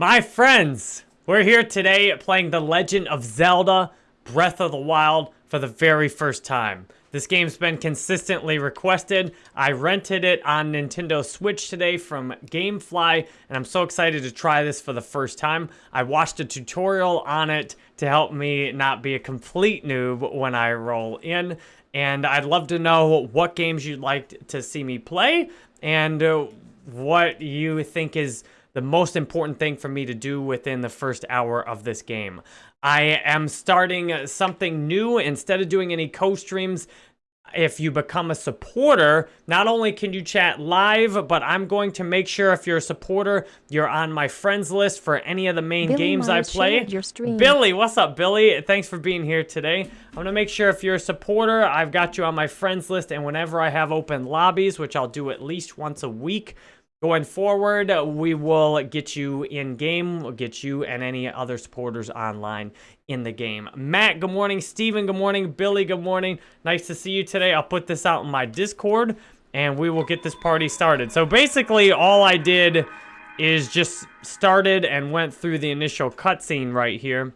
My friends, we're here today playing The Legend of Zelda Breath of the Wild for the very first time. This game's been consistently requested. I rented it on Nintendo Switch today from Gamefly, and I'm so excited to try this for the first time. I watched a tutorial on it to help me not be a complete noob when I roll in, and I'd love to know what games you'd like to see me play, and what you think is the most important thing for me to do within the first hour of this game. I am starting something new. Instead of doing any co-streams, if you become a supporter, not only can you chat live, but I'm going to make sure if you're a supporter, you're on my friends list for any of the main Billy games I play. Your stream. Billy, what's up, Billy? Thanks for being here today. I'm going to make sure if you're a supporter, I've got you on my friends list, and whenever I have open lobbies, which I'll do at least once a week, Going forward, we will get you in-game, we'll get you and any other supporters online in the game. Matt, good morning. Steven, good morning. Billy, good morning. Nice to see you today. I'll put this out in my Discord, and we will get this party started. So basically, all I did is just started and went through the initial cutscene right here.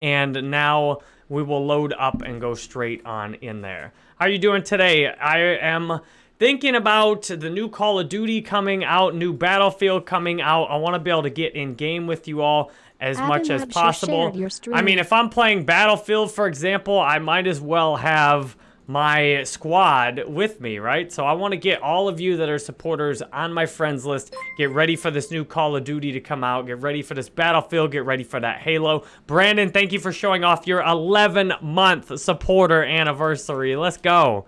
And now we will load up and go straight on in there. How are you doing today? I am thinking about the new Call of Duty coming out, new Battlefield coming out. I want to be able to get in game with you all as Adam much as possible. I mean, if I'm playing Battlefield, for example, I might as well have my squad with me, right? So I want to get all of you that are supporters on my friends list. Get ready for this new Call of Duty to come out. Get ready for this Battlefield. Get ready for that Halo. Brandon, thank you for showing off your 11-month supporter anniversary. Let's go.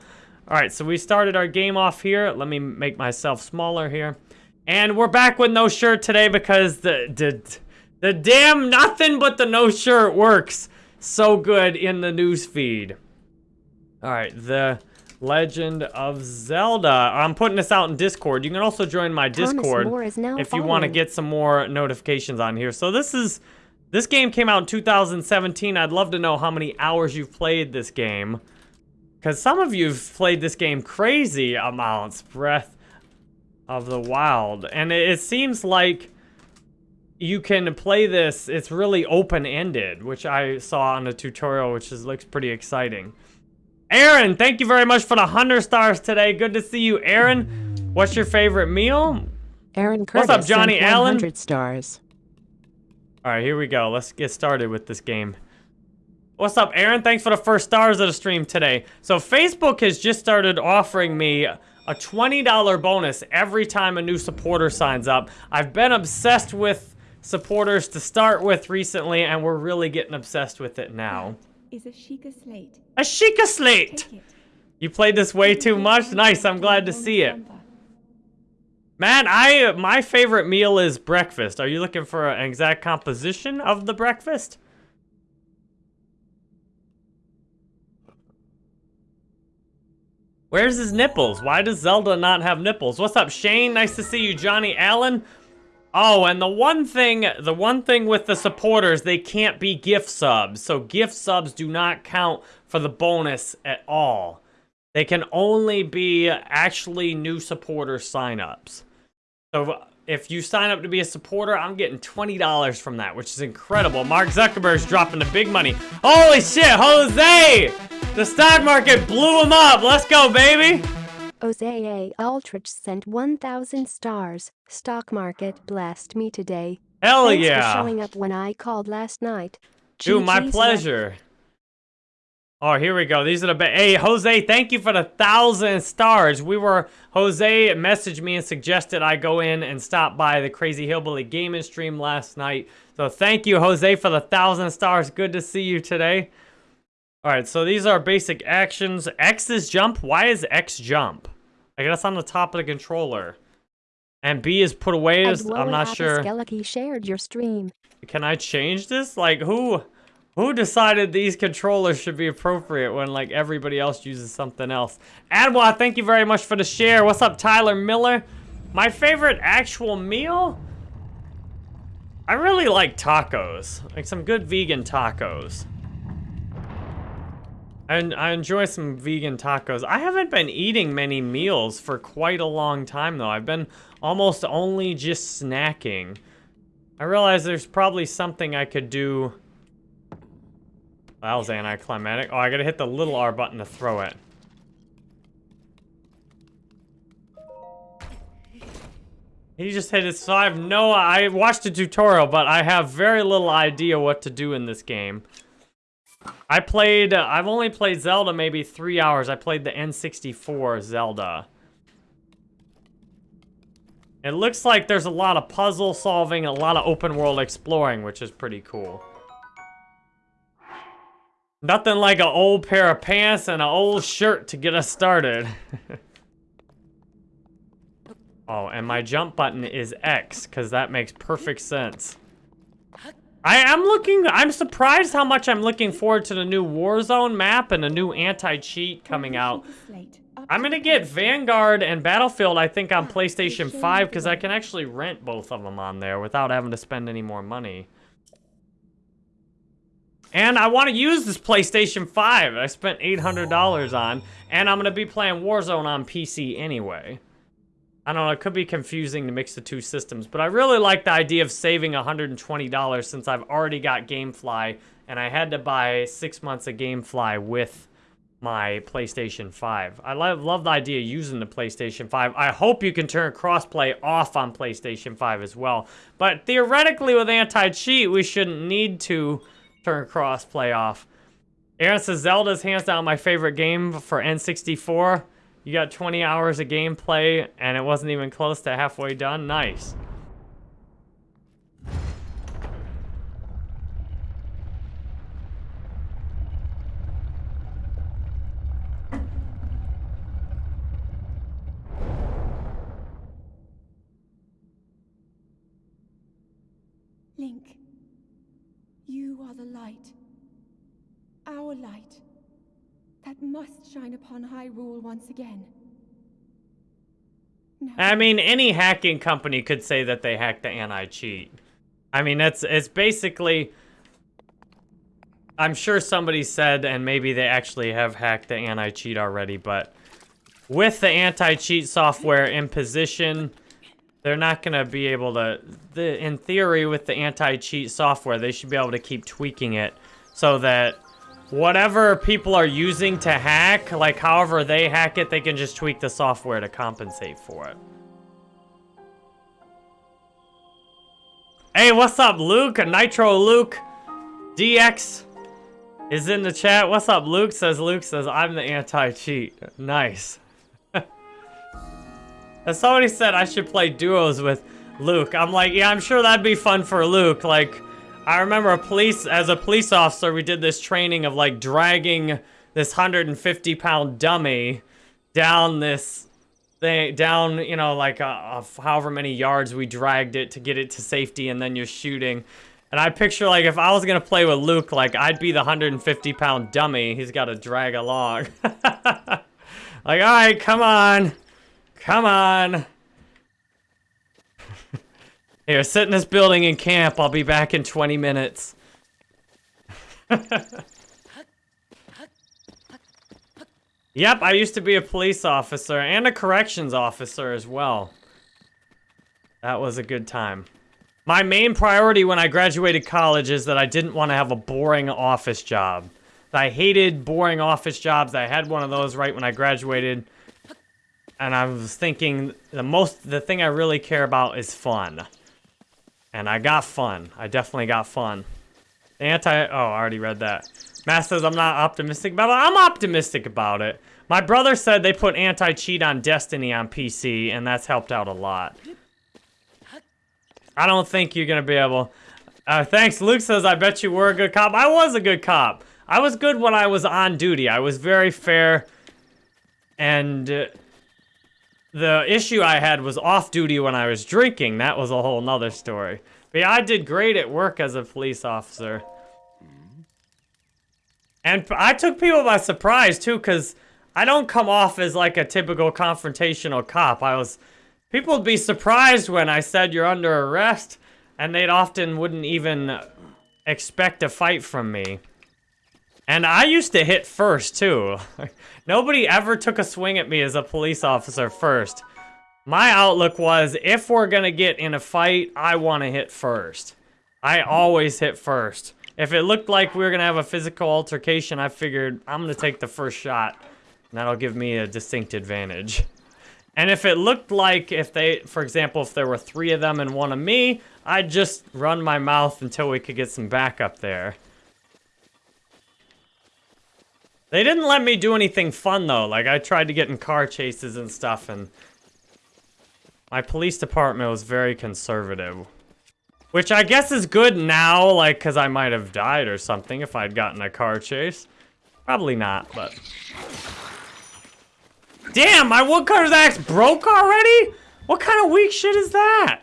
All right, so we started our game off here. Let me make myself smaller here. And we're back with no shirt today because the, the, the damn nothing but the no shirt works so good in the news feed. All right, the Legend of Zelda. I'm putting this out in Discord. You can also join my Thomas Discord More is now if you want to get some more notifications on here. So this is this game came out in 2017. I'd love to know how many hours you've played this game. Because some of you've played this game crazy amounts. Breath of the Wild. And it, it seems like you can play this, it's really open-ended, which I saw on the tutorial, which is, looks pretty exciting. Aaron, thank you very much for the 100 stars today. Good to see you, Aaron. What's your favorite meal? Aaron Curtis What's up, Johnny Allen? 100 stars. All right, here we go. Let's get started with this game. What's up, Aaron? Thanks for the first stars of the stream today. So Facebook has just started offering me a $20 bonus every time a new supporter signs up. I've been obsessed with supporters to start with recently, and we're really getting obsessed with it now. is a Sheikah slate. A Sheikah Slate! You played this way too much? Nice, I'm glad to see it. Man, I my favorite meal is breakfast. Are you looking for an exact composition of the breakfast? Where's his nipples? Why does Zelda not have nipples? What's up, Shane? Nice to see you, Johnny Allen. Oh, and the one thing, the one thing with the supporters, they can't be gift subs. So gift subs do not count for the bonus at all. They can only be actually new supporter signups. So if you sign up to be a supporter, I'm getting $20 from that, which is incredible. Mark Zuckerberg's dropping the big money. Holy shit, Jose! The stock market blew him up. Let's go, baby. Jose Aldrich sent 1,000 stars. Stock market blessed me today. Hell Thanks yeah. for showing up when I called last night. Dude, my pleasure. Oh, here we go. These are the ba- Hey, Jose, thank you for the thousand stars. We were Jose messaged me and suggested I go in and stop by the Crazy Hillbilly Gaming stream last night. So thank you, Jose, for the thousand stars. Good to see you today. All right, so these are basic actions. X is jump. Y is X jump. I guess on the top of the controller. And B is put away. I'm not sure. Skellicky shared your stream. Can I change this? Like, who who decided these controllers should be appropriate when, like, everybody else uses something else? Adwa, thank you very much for the share. What's up, Tyler Miller? My favorite actual meal? I really like tacos. Like, some good vegan tacos. And I enjoy some vegan tacos. I haven't been eating many meals for quite a long time, though. I've been almost only just snacking. I realize there's probably something I could do. That was anticlimactic. Oh, I gotta hit the little R button to throw it. He just hit it, so I have no, I watched a tutorial, but I have very little idea what to do in this game. I played, I've only played Zelda maybe three hours. I played the N64 Zelda. It looks like there's a lot of puzzle solving, a lot of open world exploring, which is pretty cool. Nothing like an old pair of pants and an old shirt to get us started. oh, and my jump button is X, because that makes perfect sense. I am looking, I'm surprised how much I'm looking forward to the new Warzone map and a new anti-cheat coming out. I'm gonna get Vanguard and Battlefield, I think, on PlayStation 5, because I can actually rent both of them on there without having to spend any more money. And I want to use this PlayStation 5 I spent $800 on, and I'm gonna be playing Warzone on PC anyway. I don't know, it could be confusing to mix the two systems, but I really like the idea of saving $120 since I've already got GameFly, and I had to buy six months of GameFly with my PlayStation 5. I love, love the idea of using the PlayStation 5. I hope you can turn crossplay off on PlayStation 5 as well. But theoretically, with anti-cheat, we shouldn't need to turn crossplay off. Aaron says, Zelda's hands down my favorite game for N64. You got 20 hours of gameplay, and it wasn't even close to halfway done. Nice. Link, you are the light. Our light that must shine upon Hyrule once again. I mean, any hacking company could say that they hacked the anti-cheat. I mean, it's it's basically. I'm sure somebody said, and maybe they actually have hacked the anti-cheat already, but with the anti-cheat software in position, they're not gonna be able to. The in theory, with the anti-cheat software, they should be able to keep tweaking it so that whatever people are using to hack, like however they hack it, they can just tweak the software to compensate for it. Hey, what's up, Luke? Nitro Luke DX is in the chat. What's up, Luke? Says Luke says, I'm the anti-cheat. Nice. As somebody said I should play duos with Luke. I'm like, yeah, I'm sure that'd be fun for Luke. Like, I remember a police, as a police officer, we did this training of like dragging this 150 pound dummy down this thing, down, you know, like uh, however many yards we dragged it to get it to safety and then you're shooting. And I picture like if I was gonna play with Luke, like I'd be the 150 pound dummy he's gotta drag along. like, all right, come on. Come on. Here, sit in this building and camp. I'll be back in 20 minutes. yep, I used to be a police officer and a corrections officer as well. That was a good time. My main priority when I graduated college is that I didn't want to have a boring office job. I hated boring office jobs. I had one of those right when I graduated. And I was thinking the most, the thing I really care about is fun. And I got fun. I definitely got fun. Anti, oh, I already read that. Matt says I'm not optimistic about it. I'm optimistic about it. My brother said they put anti-cheat on Destiny on PC, and that's helped out a lot. I don't think you're gonna be able... Uh, thanks, Luke says, I bet you were a good cop. I was a good cop. I was good when I was on duty. I was very fair, and... The issue I had was off duty when I was drinking. That was a whole nother story. But yeah, I did great at work as a police officer. And I took people by surprise too, because I don't come off as like a typical confrontational cop. I was, people would be surprised when I said you're under arrest, and they'd often wouldn't even expect a fight from me. And I used to hit first too. Nobody ever took a swing at me as a police officer first. My outlook was, if we're going to get in a fight, I want to hit first. I always hit first. If it looked like we were going to have a physical altercation, I figured I'm going to take the first shot. And that'll give me a distinct advantage. And if it looked like if they, for example, if there were three of them and one of me, I'd just run my mouth until we could get some backup there. They didn't let me do anything fun though. Like I tried to get in car chases and stuff and my police department was very conservative. Which I guess is good now, like, because I might have died or something if I'd gotten a car chase. Probably not, but... Damn, my woodcutter's axe broke already? What kind of weak shit is that?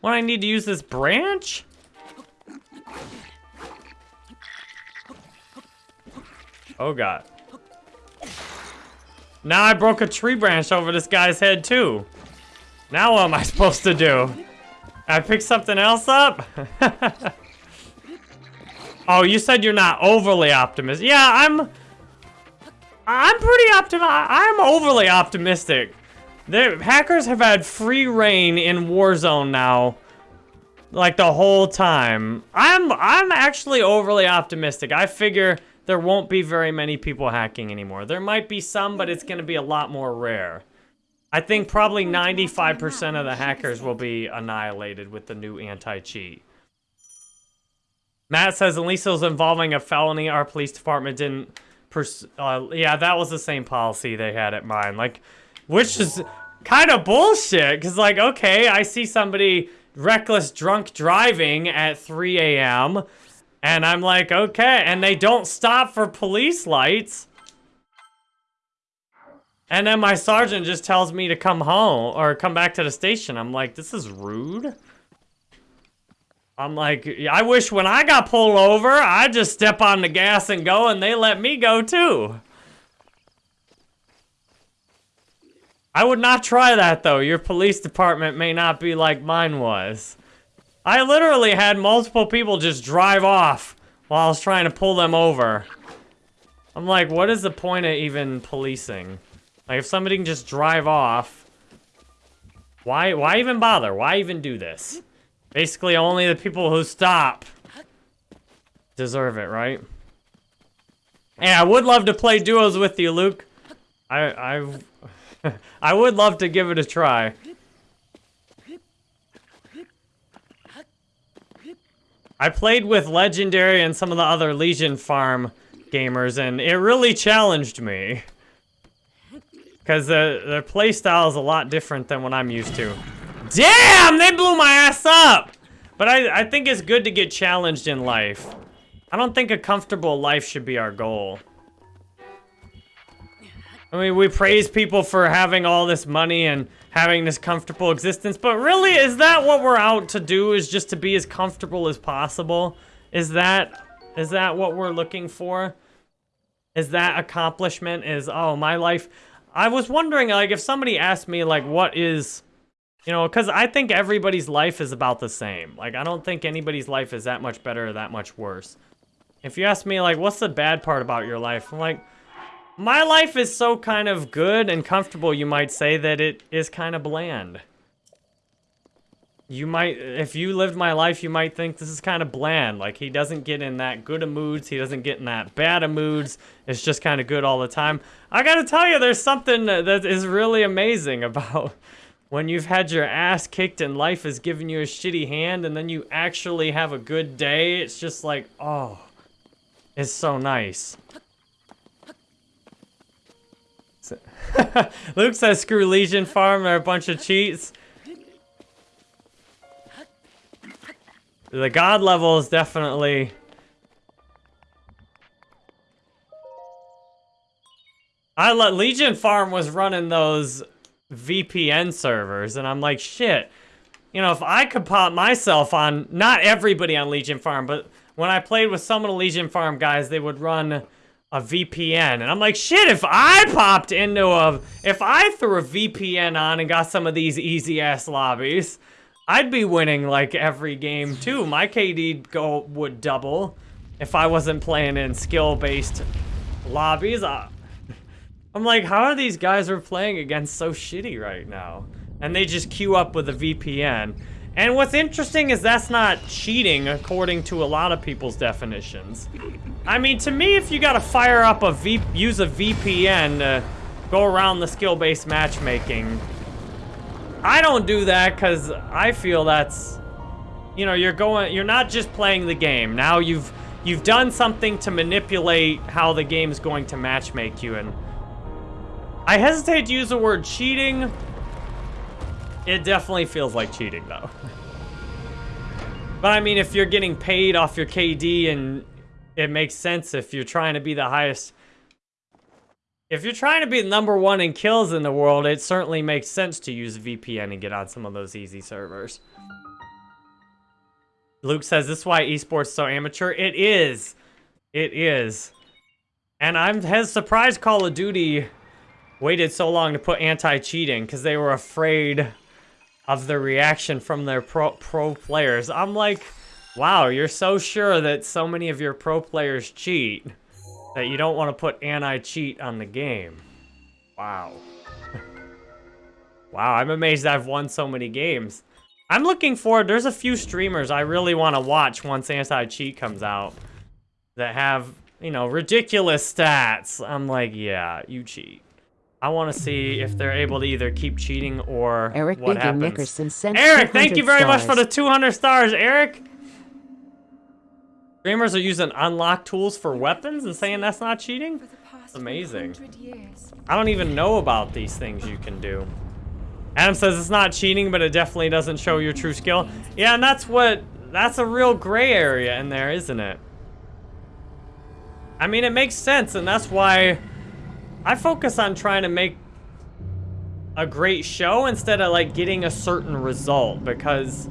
When I need to use this branch? Oh god. Now I broke a tree branch over this guy's head too. Now what am I supposed to do? I pick something else up? oh, you said you're not overly optimistic. Yeah, I'm... I'm pretty optimistic. I'm overly optimistic. The hackers have had free reign in Warzone now. Like the whole time. I'm I'm actually overly optimistic. I figure there won't be very many people hacking anymore. There might be some, but it's going to be a lot more rare. I think probably 95% of the hackers will be annihilated with the new anti-cheat. Matt says, least it was involving a felony. Our police department didn't... Uh, yeah, that was the same policy they had at mine. Like, which is kind of bullshit. Because, like, okay, I see somebody reckless drunk driving at 3 a.m. And I'm like, okay. And they don't stop for police lights. And then my sergeant just tells me to come home or come back to the station. I'm like, this is rude. I'm like, I wish when I got pulled over, I just step on the gas and go and they let me go too. I would not try that though. Your police department may not be like mine was. I literally had multiple people just drive off while I was trying to pull them over. I'm like, what is the point of even policing? Like, if somebody can just drive off, why, why even bother? Why even do this? Basically, only the people who stop deserve it, right? Hey, I would love to play duos with you, Luke. I, I, I would love to give it a try. I played with Legendary and some of the other Legion Farm gamers, and it really challenged me. Because the, their playstyle is a lot different than what I'm used to. Damn! They blew my ass up! But I, I think it's good to get challenged in life. I don't think a comfortable life should be our goal. I mean, we praise people for having all this money and having this comfortable existence, but really, is that what we're out to do, is just to be as comfortable as possible? Is that, is that what we're looking for? Is that accomplishment, is, oh, my life, I was wondering, like, if somebody asked me, like, what is, you know, because I think everybody's life is about the same. Like, I don't think anybody's life is that much better or that much worse. If you ask me, like, what's the bad part about your life? I'm like, my life is so kind of good and comfortable, you might say, that it is kind of bland. You might, if you lived my life, you might think this is kind of bland. Like, he doesn't get in that good of moods. He doesn't get in that bad of moods. It's just kind of good all the time. I gotta tell you, there's something that is really amazing about when you've had your ass kicked and life has given you a shitty hand and then you actually have a good day. It's just like, oh, it's so nice. Luke says, screw Legion Farm, they're a bunch of cheats. The god level is definitely... I let Legion Farm was running those VPN servers, and I'm like, shit. You know, if I could pop myself on, not everybody on Legion Farm, but when I played with some of the Legion Farm guys, they would run a VPN. And I'm like, shit, if I popped into a, if I threw a VPN on and got some of these easy ass lobbies, I'd be winning like every game too. My KD go would double if I wasn't playing in skill-based lobbies. I, I'm like, how are these guys we're playing against so shitty right now? And they just queue up with a VPN. And what's interesting is that's not cheating according to a lot of people's definitions. I mean, to me, if you gotta fire up a V, use a VPN to go around the skill-based matchmaking, I don't do that because I feel that's, you know, you're going, you're not just playing the game. Now you've, you've done something to manipulate how the game's going to matchmake you. And I hesitate to use the word cheating it definitely feels like cheating, though. but I mean, if you're getting paid off your KD and it makes sense if you're trying to be the highest... If you're trying to be number one in kills in the world, it certainly makes sense to use VPN and get on some of those easy servers. Luke says, this is why esports so amateur. It is. It is. And I'm has surprised Call of Duty waited so long to put anti-cheating because they were afraid of the reaction from their pro, pro players. I'm like, wow, you're so sure that so many of your pro players cheat that you don't want to put anti-cheat on the game. Wow. wow, I'm amazed I've won so many games. I'm looking forward, there's a few streamers I really want to watch once anti-cheat comes out that have, you know, ridiculous stats. I'm like, yeah, you cheat. I want to see if they're able to either keep cheating or Eric what Bigger happens. Nickerson sent Eric, thank you very stars. much for the 200 stars, Eric. Streamers are using unlock tools for weapons and saying that's not cheating? Amazing. I don't even know about these things you can do. Adam says it's not cheating, but it definitely doesn't show your true skill. Yeah, and that's what, that's a real gray area in there, isn't it? I mean, it makes sense, and that's why I focus on trying to make a great show instead of like getting a certain result because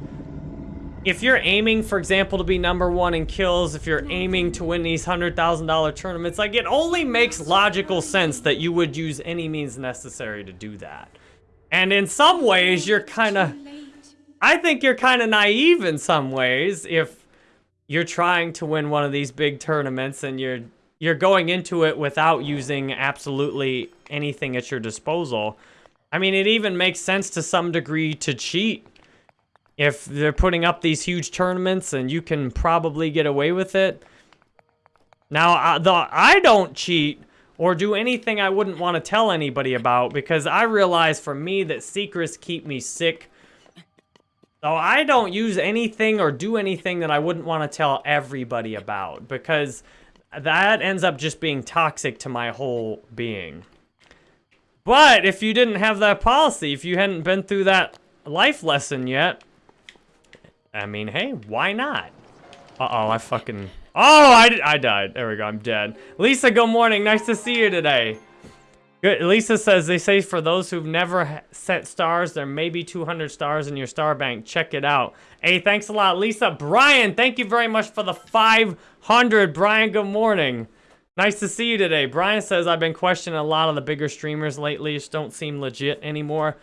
if you're aiming, for example, to be number one in kills, if you're aiming to win these $100,000 tournaments, like it only makes logical sense that you would use any means necessary to do that. And in some ways, you're kind of, I think you're kind of naive in some ways if you're trying to win one of these big tournaments and you're you're going into it without using absolutely anything at your disposal. I mean, it even makes sense to some degree to cheat. If they're putting up these huge tournaments and you can probably get away with it. Now, I, the, I don't cheat or do anything I wouldn't want to tell anybody about because I realize for me that secrets keep me sick. So I don't use anything or do anything that I wouldn't want to tell everybody about because that ends up just being toxic to my whole being. But if you didn't have that policy, if you hadn't been through that life lesson yet, I mean, hey, why not? Uh-oh, I fucking... Oh, I, I died. There we go, I'm dead. Lisa, good morning. Nice to see you today. Good. Lisa says, they say for those who've never set stars, there may be 200 stars in your star bank. Check it out. Hey, thanks a lot, Lisa. Brian, thank you very much for the 500. Brian, good morning. Nice to see you today. Brian says, I've been questioning a lot of the bigger streamers lately. Just don't seem legit anymore.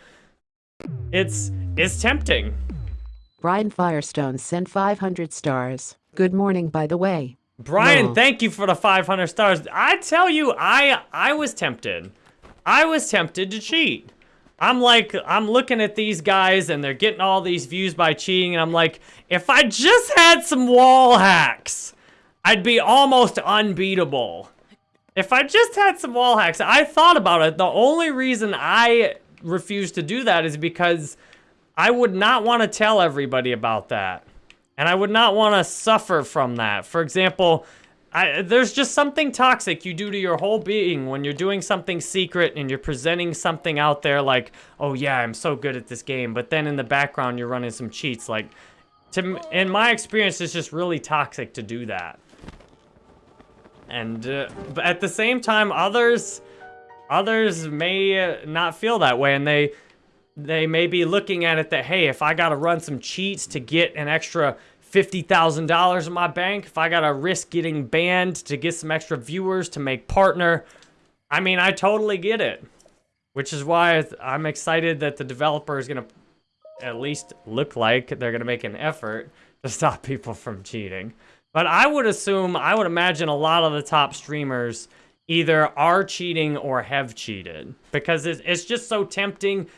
It's, it's tempting. Brian Firestone sent 500 stars. Good morning, by the way. Brian, No. thank you for the 500 stars. I tell you, I I was tempted. I was tempted to cheat. I'm like, I'm looking at these guys and they're getting all these views by cheating, and I'm like, if I just had some wall hacks, I'd be almost unbeatable. If I just had some wall hacks, I thought about it. The only reason I refuse to do that is because I would not want to tell everybody about that. And I would not want to suffer from that. For example, I, there's just something toxic you do to your whole being when you're doing something secret and you're presenting something out there like, oh yeah, I'm so good at this game. But then in the background, you're running some cheats. Like, to, in my experience, it's just really toxic to do that. And uh, but at the same time, others, others may uh, not feel that way, and they, they may be looking at it that hey, if I gotta run some cheats to get an extra fifty thousand dollars in my bank, if I gotta risk getting banned to get some extra viewers to make partner, I mean, I totally get it. Which is why I'm excited that the developer is gonna at least look like they're gonna make an effort to stop people from cheating. But I would assume, I would imagine a lot of the top streamers either are cheating or have cheated because it's just so tempting.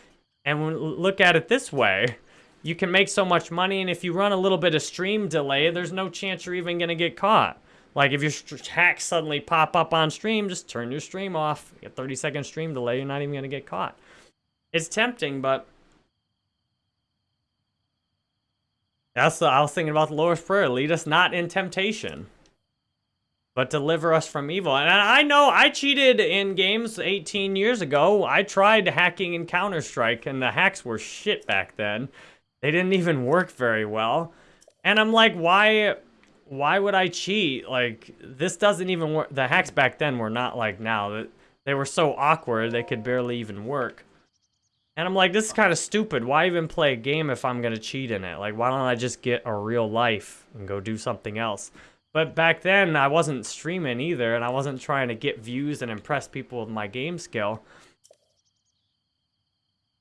And when, look at it this way. You can make so much money, and if you run a little bit of stream delay, there's no chance you're even going to get caught. Like, if your hacks suddenly pop up on stream, just turn your stream off. You get 30 second stream delay, you're not even going to get caught. It's tempting, but... That's the, I was thinking about the Lord's Prayer. Lead us not in temptation but deliver us from evil. And I know I cheated in games 18 years ago. I tried hacking in Counter-Strike, and the hacks were shit back then. They didn't even work very well. And I'm like, why why would I cheat? Like, this doesn't even work. The hacks back then were not like now. They were so awkward, they could barely even work. And I'm like, this is kind of stupid. Why even play a game if I'm going to cheat in it? Like, why don't I just get a real life and go do something else? But back then, I wasn't streaming either, and I wasn't trying to get views and impress people with my game skill.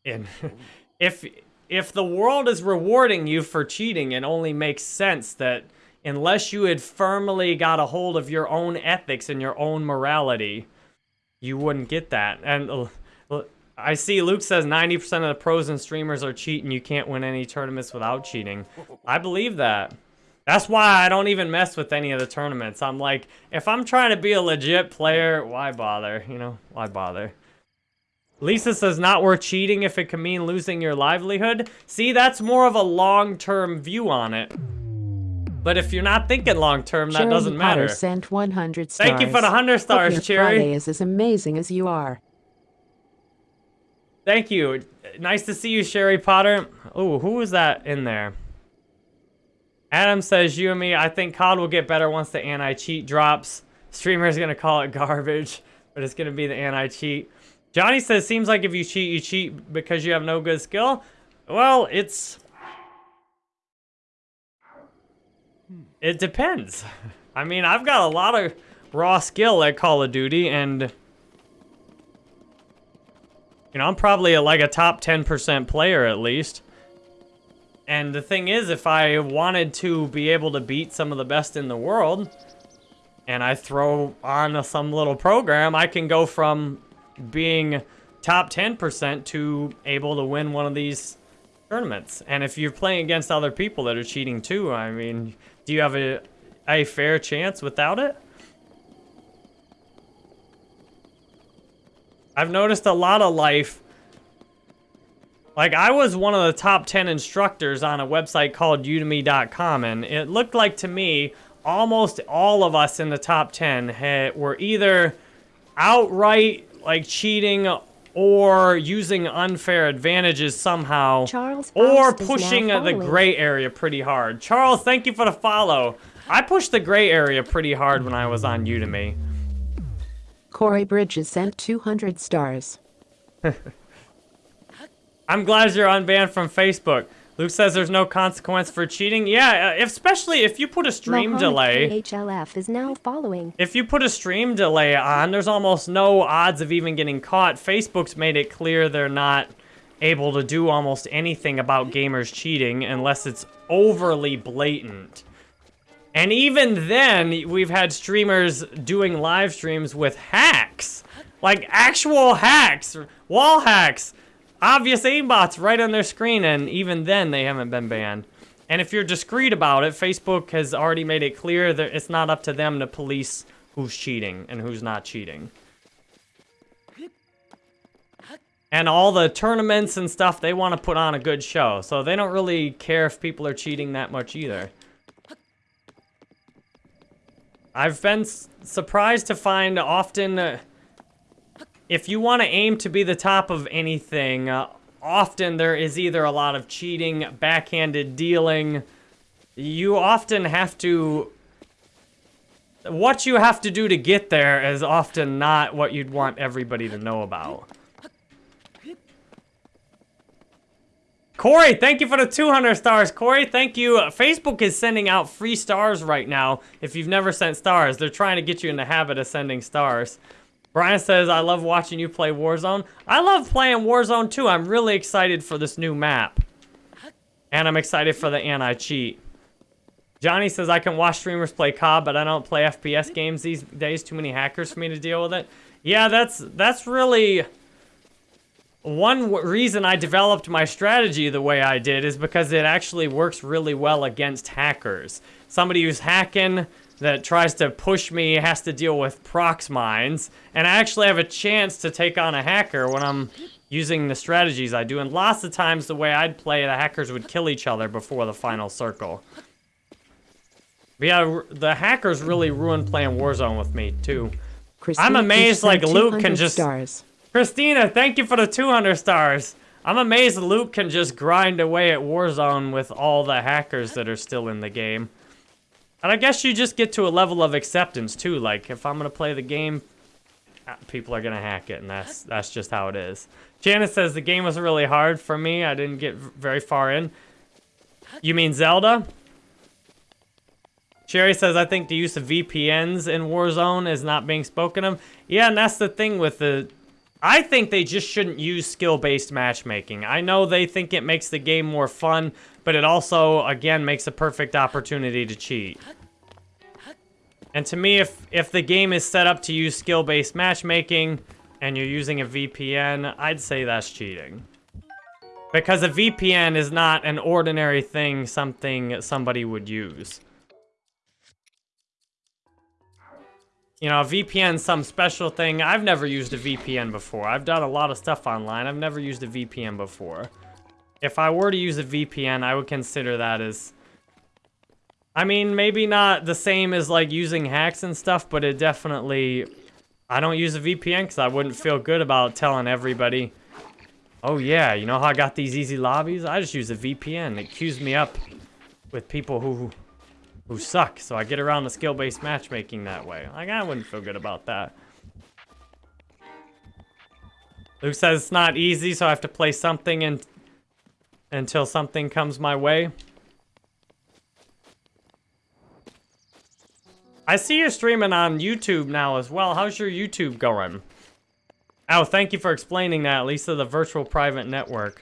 And if if the world is rewarding you for cheating, it only makes sense that unless you had firmly got a hold of your own ethics and your own morality, you wouldn't get that. And uh, I see Luke says 90% of the pros and streamers are cheating. You can't win any tournaments without cheating. I believe that. That's why I don't even mess with any of the tournaments. I'm like, if I'm trying to be a legit player, why bother? You know, why bother? Lisa says not worth cheating if it can mean losing your livelihood. See, that's more of a long-term view on it. But if you're not thinking long-term, that doesn't matter. Potter sent 100 stars. Thank you for the 100 Hope stars, your Sherry. Friday is as amazing as you are. Thank you. Nice to see you, Sherry Potter. Oh, who was that in there? Adam says, you and me, I think COD will get better once the anti-cheat drops. Streamer's gonna call it garbage, but it's gonna be the anti-cheat. Johnny says, seems like if you cheat, you cheat because you have no good skill. Well, it's... It depends. I mean, I've got a lot of raw skill at Call of Duty, and... You know, I'm probably a, like a top 10% player at least. And the thing is, if I wanted to be able to beat some of the best in the world, and I throw on some little program, I can go from being top 10% to able to win one of these tournaments. And if you're playing against other people that are cheating too, I mean, do you have a, a fair chance without it? I've noticed a lot of life like, I was one of the top 10 instructors on a website called udemy.com, and it looked like to me almost all of us in the top 10 had, were either outright, like, cheating or using unfair advantages somehow, Charles or Faust is now pushing the gray area pretty hard. Charles, thank you for the follow. I pushed the gray area pretty hard when I was on Udemy. Corey Bridges sent 200 stars. I'm glad you're unbanned from Facebook. Luke says there's no consequence for cheating. Yeah, uh, especially if you put a stream Mohammed delay. KHLF is now following. If you put a stream delay on, there's almost no odds of even getting caught. Facebook's made it clear they're not able to do almost anything about gamers cheating unless it's overly blatant. And even then, we've had streamers doing live streams with hacks. Like actual hacks, wall hacks, obvious aimbots right on their screen, and even then they haven't been banned. And if you're discreet about it, Facebook has already made it clear that it's not up to them to police who's cheating and who's not cheating. And all the tournaments and stuff, they want to put on a good show. So they don't really care if people are cheating that much either. I've been surprised to find often, uh, if you want to aim to be the top of anything, uh, often there is either a lot of cheating, backhanded dealing. You often have to. What you have to do to get there is often not what you'd want everybody to know about. Corey, thank you for the 200 stars. Corey, thank you. Uh, Facebook is sending out free stars right now. If you've never sent stars, they're trying to get you in the habit of sending stars. Brian says, I love watching you play Warzone. I love playing Warzone too. I'm really excited for this new map. And I'm excited for the anti-cheat. Johnny says, I can watch streamers play COD, but I don't play FPS games these days. Too many hackers for me to deal with it. Yeah, that's that's really... one reason I developed my strategy the way I did is because it actually works really well against hackers. Somebody who's hacking that tries to push me has to deal with prox mines, and I actually have a chance to take on a hacker when I'm using the strategies I do. And lots of times the way I'd play, the hackers would kill each other before the final circle. But yeah, the hackers really ruined playing Warzone with me too. Christine amazed, like, Luke can just- Stars. Christina, thank you for the 200 stars. I'm amazed Luke can just grind away at Warzone with all the hackers that are still in the game. And I guess you just get to a level of acceptance too. Like if I'm gonna play the game, uh, people are gonna hack it, and that's that's just how it is. Janice says the game was really hard for me. I didn't get very far in. You mean Zelda? Sherry says, I think the use of VPNs in Warzone is not being spoken of. Yeah, and that's the thing with the... I think they just shouldn't use skill-based matchmaking. I know they think it makes the game more fun, but it also, again, makes a perfect opportunity to cheat. And to me, if, if the game is set up to use skill-based matchmaking and you're using a VPN, I'd say that's cheating. Because a VPN is not an ordinary thing, something somebody would use. You know, a VPN, some special thing. I've never used a VPN before. I've done a lot of stuff online. I've never used a VPN before. If I were to use a VPN, I would consider that as... I mean, maybe not the same as, like, using hacks and stuff, but it definitely... I don't use a VPN because I wouldn't feel good about telling everybody, oh, yeah, you know how I got these easy lobbies? I just use a VPN. It queues me up with people who who suck, so I get around the skill-based matchmaking that way. Like, I wouldn't feel good about that. Luke says it's not easy, so I have to play something and until something comes my way. I see you're streaming on YouTube now as well. How's your YouTube going? Oh, thank you for explaining that, Lisa, the virtual private network.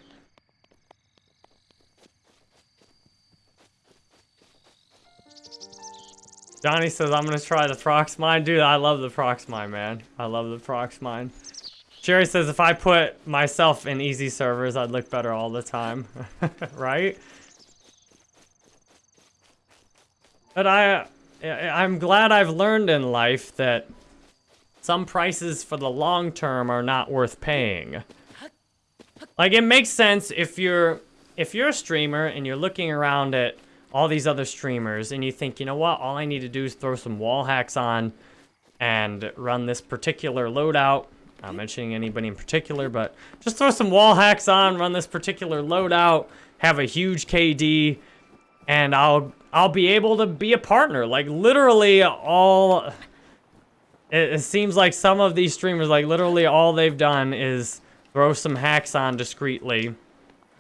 Johnny says, I'm gonna try the Prox Mine. Dude, I love the Prox Mine, man. I love the Prox Mine. Jerry says, if I put myself in easy servers, I'd look better all the time. right? But I, I'm glad I've learned in life that some prices for the long term are not worth paying. Like, it makes sense if you're, if you're a streamer and you're looking around at all these other streamers and you think, you know what, all I need to do is throw some wall hacks on and run this particular loadout. Not mentioning anybody in particular, but just throw some wall hacks on, run this particular loadout, have a huge KD, and I'll I'll be able to be a partner. Like literally all it, it seems like some of these streamers, like literally all they've done is throw some hacks on discreetly,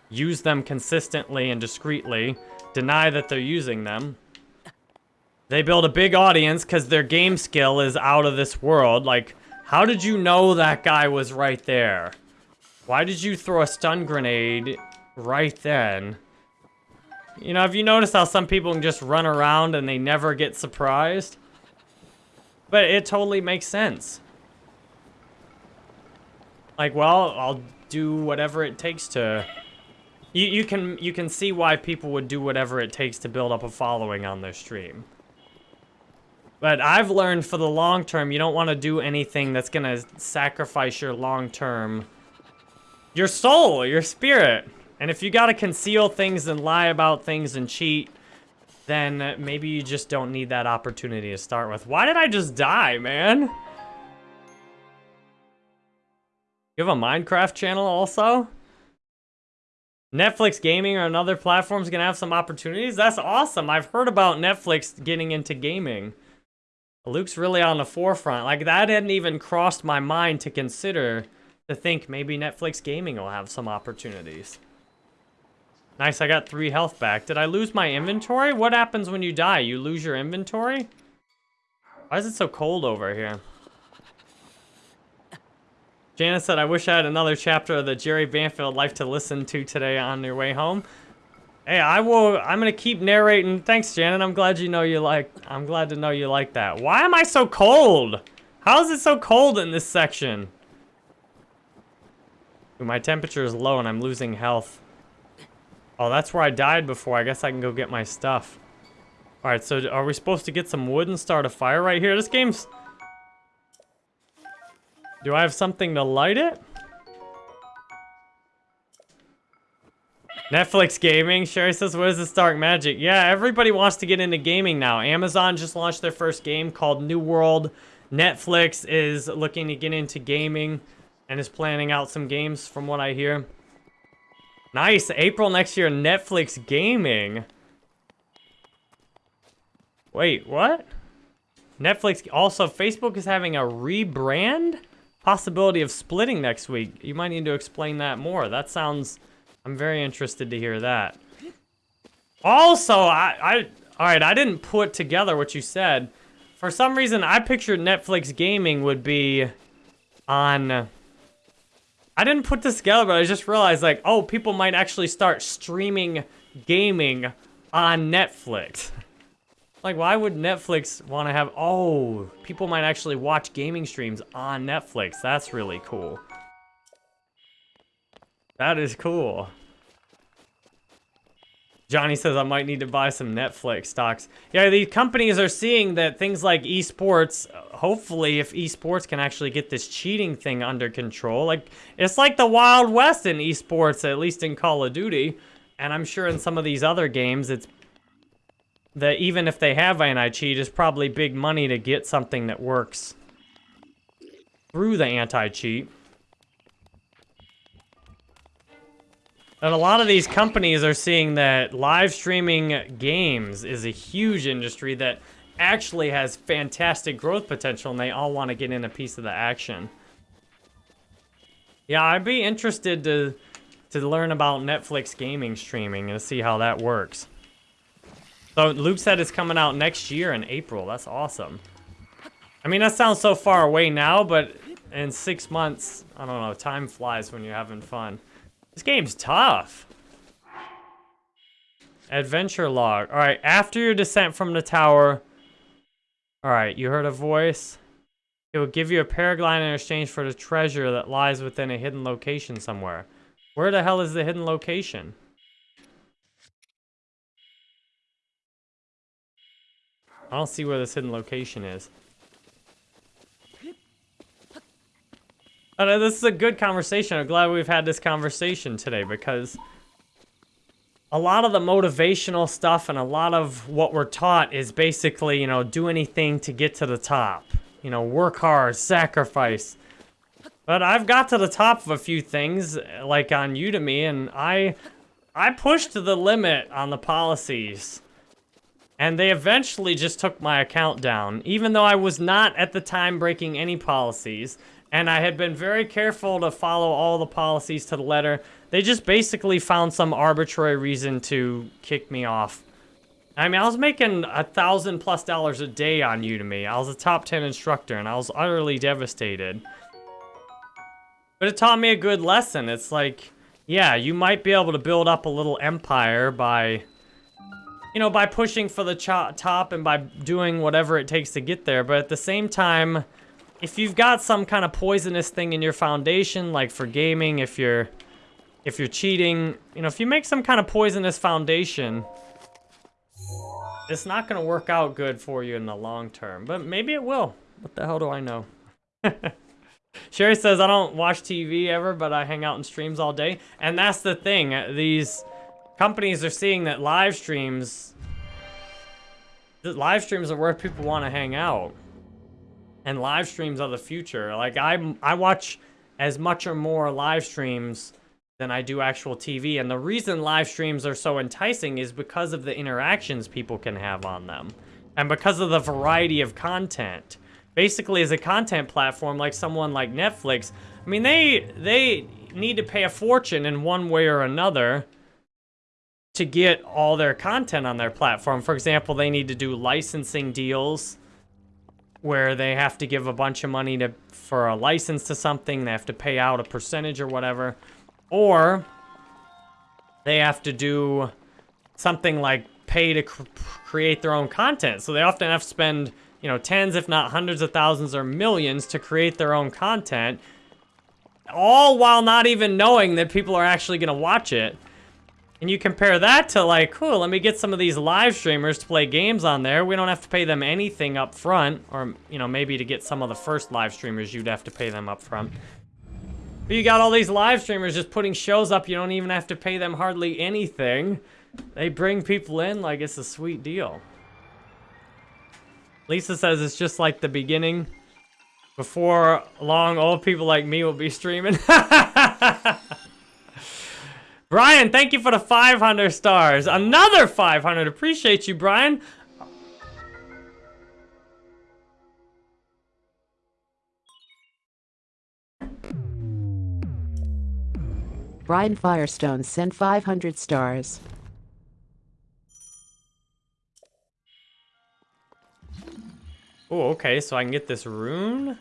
use them consistently and discreetly, deny that they're using them. They build a big audience because their game skill is out of this world. Like, how did you know that guy was right there? Why did you throw a stun grenade right then? You know, have you noticed how some people can just run around and they never get surprised? But it totally makes sense. Like, well, I'll do whatever it takes to you, you can you can see why people would do whatever it takes to build up a following on their stream. But I've learned for the long term, you don't want to do anything that's going to sacrifice your long term, your soul, your spirit. And if you got to conceal things and lie about things and cheat, then maybe you just don't need that opportunity to start with. Why did I just die, man? You have a Minecraft channel also? Netflix gaming or another platform's gonna have some opportunities? That's awesome. I've heard about Netflix getting into gaming. Luke's really on the forefront. Like, that hadn't even crossed my mind to consider to think maybe Netflix gaming will have some opportunities. Nice, I got three health back. Did I lose my inventory? What happens when you die? You lose your inventory? Why is it so cold over here? Janice said, I wish I had another chapter of the Jerry Banfield life to listen to today on your way home. Hey, I will, I'm gonna keep narrating. Thanks, Janet. I'm glad you know you like, I'm glad to know you like that. Why am I so cold? How is it so cold in this section? My temperature is low and I'm losing health. Oh, that's where I died before. I guess I can go get my stuff. Alright, so are we supposed to get some wood and start a fire right here? This game's... Do I have something to light it? Netflix gaming. Sherry says, what is this dark magic? Yeah, everybody wants to get into gaming now. Amazon just launched their first game called New World. Netflix is looking to get into gaming and is planning out some games from what I hear. Nice. April next year, Netflix gaming. Wait, what? Netflix, also Facebook is having a rebrand? Possibility of splitting next week. You might need to explain that more. That sounds I'm very interested to hear that. Also, I, I, all right, I didn't put together what you said. For some reason, I pictured Netflix gaming would be on, I didn't put this together, but I just realized like, oh, people might actually start streaming gaming on Netflix. like, why would Netflix want to have, oh, people might actually watch gaming streams on Netflix. That's really cool. That is cool. Johnny says I might need to buy some Netflix stocks. Yeah, these companies are seeing that things like esports, hopefully if esports can actually get this cheating thing under control, like it's like the Wild West in esports, at least in Call of Duty. And I'm sure in some of these other games, it's that even if they have anti-cheat, it's probably big money to get something that works through the anti-cheat. And a lot of these companies are seeing that live streaming games is a huge industry that actually has fantastic growth potential and they all want to get in a piece of the action. Yeah, I'd be interested to to learn about Netflix gaming streaming and see how that works. So Luke said it's coming out next year in April. That's awesome. I mean, that sounds so far away now, but in six months, I don't know, time flies when you're having fun. This game's tough. Adventure log. Alright, after your descent from the tower... Alright, you heard a voice. It will give you a paraglide in exchange for the treasure that lies within a hidden location somewhere. Where the hell is the hidden location? I don't see where this hidden location is. This is a good conversation. I'm glad we've had this conversation today because a lot of the motivational stuff and a lot of what we're taught is basically, you know, do anything to get to the top. You know, work hard, sacrifice. But I've got to the top of a few things, like on Udemy, and I, I pushed the limit on the policies. And they eventually just took my account down, even though I was not at the time breaking any policies. And I had been very careful to follow all the policies to the letter. They just basically found some arbitrary reason to kick me off. I mean, I was making a thousand plus dollars a day on Udemy. I was a top 10 instructor and I was utterly devastated. But it taught me a good lesson. It's like, yeah, you might be able to build up a little empire by, you know, by pushing for the top and by doing whatever it takes to get there. But at the same time, if you've got some kind of poisonous thing in your foundation, like for gaming, if you're if you're cheating, you know, if you make some kind of poisonous foundation, it's not going to work out good for you in the long term. But maybe it will. What the hell do I know? Sherry says, I don't watch TV ever, but I hang out in streams all day. And that's the thing. Uh, these companies are seeing that live streams... Live streams are where people want to hang out and live streams are the future. Like I I watch as much or more live streams than I do actual TV. And the reason live streams are so enticing is because of the interactions people can have on them. And because of the variety of content. Basically, as a content platform like someone like Netflix, I mean, they they need to pay a fortune in one way or another to get all their content on their platform. For example, they need to do licensing deals where they have to give a bunch of money to for a license to something, they have to pay out a percentage or whatever, or they have to do something like pay to cr create their own content. So they often have to spend, you know, tens if not hundreds of thousands or millions to create their own content. all while not even knowing that people are actually going to watch it. And you compare that to like, cool, let me get some of these live streamers to play games on there. We don't have to pay them anything up front. Or, you know, maybe to get some of the first live streamers, you'd have to pay them up front. But you got all these live streamers just putting shows up. You don't even have to pay them hardly anything. They bring people in like it's a sweet deal. Lisa says it's just like the beginning. Before long, old people like me will be streaming. Brian, thank you for the 500 stars. Another 500. Appreciate you, Brian. Brian Firestone sent 500 stars. Oh, okay, so I can get this rune?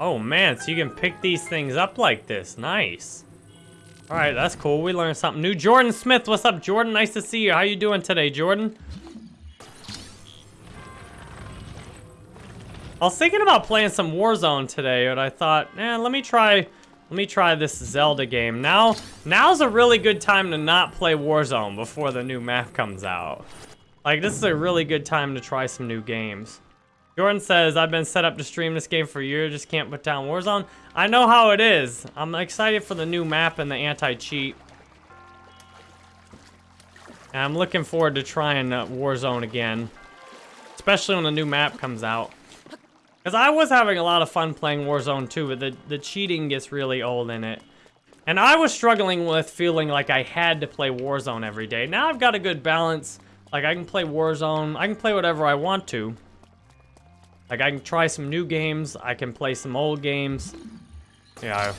Oh man, so you can pick these things up like this. Nice. All right, that's cool. We learned something new. Jordan Smith, what's up, Jordan? Nice to see you. How you doing today, Jordan? I was thinking about playing some Warzone today, but I thought, eh, let me try, let me try this Zelda game. Now, now's a really good time to not play Warzone before the new map comes out. Like, this is a really good time to try some new games. Jordan says, I've been set up to stream this game for a year, just can't put down Warzone. I know how it is. I'm excited for the new map and the anti-cheat. And I'm looking forward to trying uh, Warzone again. Especially when the new map comes out. Because I was having a lot of fun playing Warzone too, but the, the cheating gets really old in it. And I was struggling with feeling like I had to play Warzone every day. Now I've got a good balance. Like, I can play Warzone. I can play whatever I want to. Like, I can try some new games. I can play some old games. Yeah.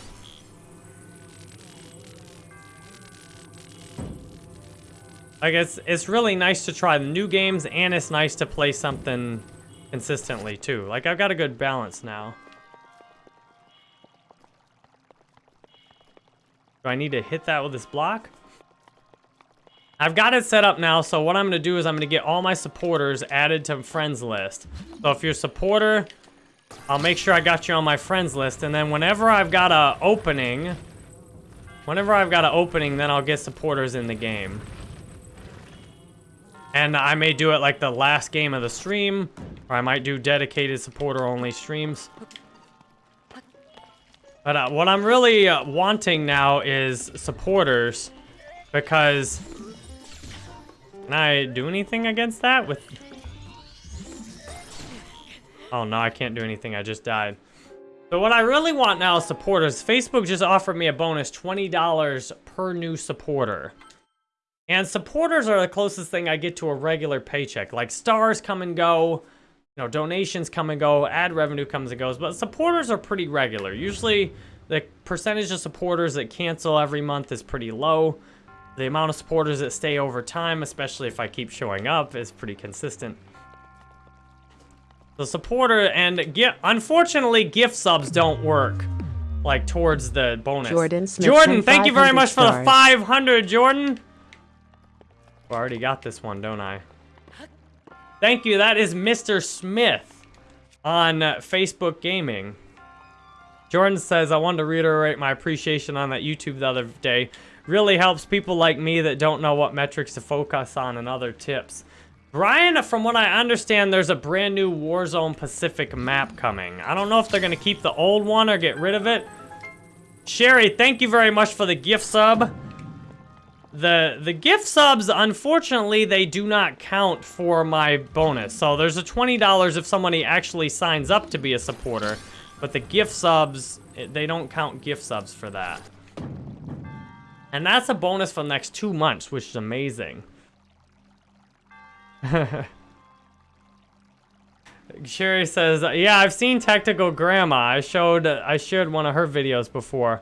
Like, it's, it's really nice to try the new games, and it's nice to play something consistently, too. Like, I've got a good balance now. Do I need to hit that with this block? I've got it set up now, so what I'm going to do is I'm going to get all my supporters added to friends list. So if you're a supporter, I'll make sure I got you on my friends list, and then whenever I've got a opening, whenever I've got an opening, then I'll get supporters in the game. And I may do it like the last game of the stream, or I might do dedicated supporter-only streams. But uh, what I'm really uh, wanting now is supporters, because can I do anything against that with... Oh no, I can't do anything. I just died. So what I really want now is supporters. Facebook just offered me a bonus $20 per new supporter. And supporters are the closest thing I get to a regular paycheck. Like stars come and go, you know, donations come and go, ad revenue comes and goes, but supporters are pretty regular. Usually the percentage of supporters that cancel every month is pretty low. The amount of supporters that stay over time, especially if I keep showing up, is pretty consistent. The supporter and gift, unfortunately, gift subs don't work like towards the bonus. Jordan Smith Jordan, thank you very much stars. for the 500, Jordan. I already got this one, don't I? Thank you. That is Mr. Smith on Facebook Gaming. Jordan says, I wanted to reiterate my appreciation on that YouTube the other day really helps people like me that don't know what metrics to focus on and other tips. Brian, from what I understand, there's a brand new Warzone Pacific map coming. I don't know if they're going to keep the old one or get rid of it. Sherry, thank you very much for the gift sub. The the gift subs, unfortunately, they do not count for my bonus. So there's a $20 if somebody actually signs up to be a supporter. But the gift subs, they don't count gift subs for that. And that's a bonus for the next two months, which is amazing. Sherry says, yeah, I've seen Tactical Grandma. I showed, I shared one of her videos before.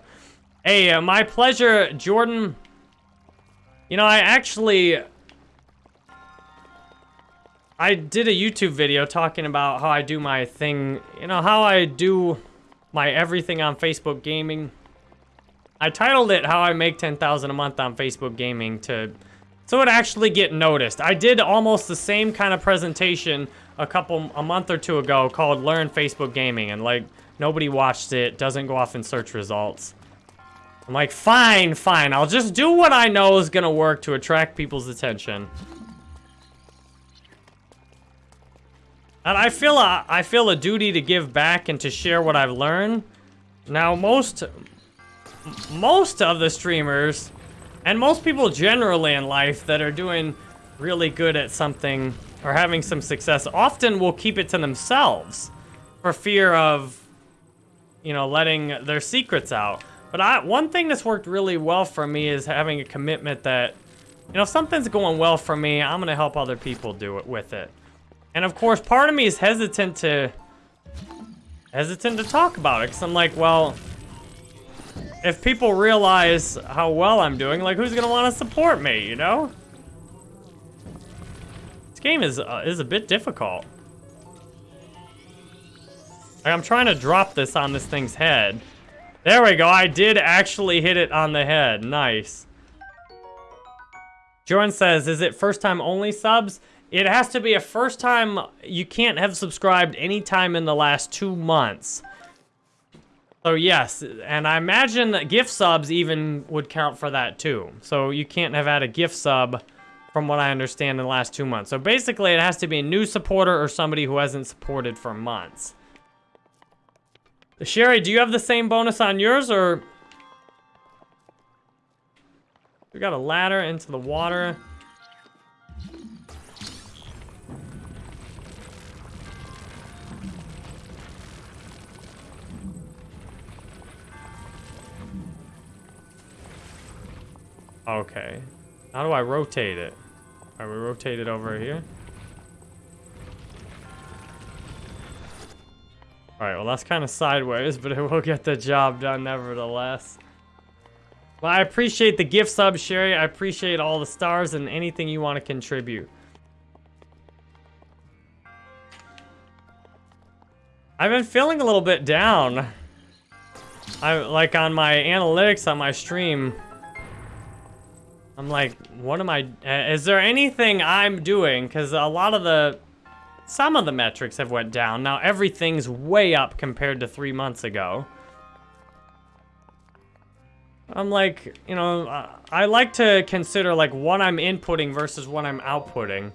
Hey, uh, my pleasure, Jordan. You know, I actually... I did a YouTube video talking about how I do my thing, you know, how I do my everything on Facebook gaming. I titled it How I Make 10000 a Month on Facebook Gaming to so it actually get noticed. I did almost the same kind of presentation a couple, a month or two ago called Learn Facebook Gaming, and like, nobody watched it, doesn't go off in search results. I'm like, fine, fine, I'll just do what I know is gonna work to attract people's attention. And I feel a, I feel a duty to give back and to share what I've learned. Now, most, most of the streamers, and most people generally in life that are doing really good at something or having some success often will keep it to themselves for fear of, you know, letting their secrets out. But I, one thing that's worked really well for me is having a commitment that, you know, if something's going well for me, I'm going to help other people do it with it. And of course, part of me is hesitant to, hesitant to talk about it because I'm like, well, if people realize how well I'm doing, like, who's to want to support me, you know? This game is, uh, is a bit difficult. Like, I'm trying to drop this on this thing's head. There we go. I did actually hit it on the head. Nice. Jordan says, is it first time only subs? It has to be a first time. You can't have subscribed anytime in the last two months. So yes, and I imagine that gift subs even would count for that too. So you can't have had a gift sub from what I understand in the last two months. So basically it has to be a new supporter or somebody who hasn't supported for months. Sherry, do you have the same bonus on yours, or... We got a ladder into the water. Okay. How do I rotate it? Are we rotate it over here? Alright, well that's kind of sideways, but it will get the job done nevertheless. Well, I appreciate the gift sub, Sherry. I appreciate all the stars and anything you want to contribute. I've been feeling a little bit down. I like on my analytics on my stream. I'm like, what am I? Is there anything I'm doing? Because a lot of the some of the metrics have went down. Now everything's way up compared to three months ago. I'm like, you know, I like to consider like what I'm inputting versus what I'm outputting.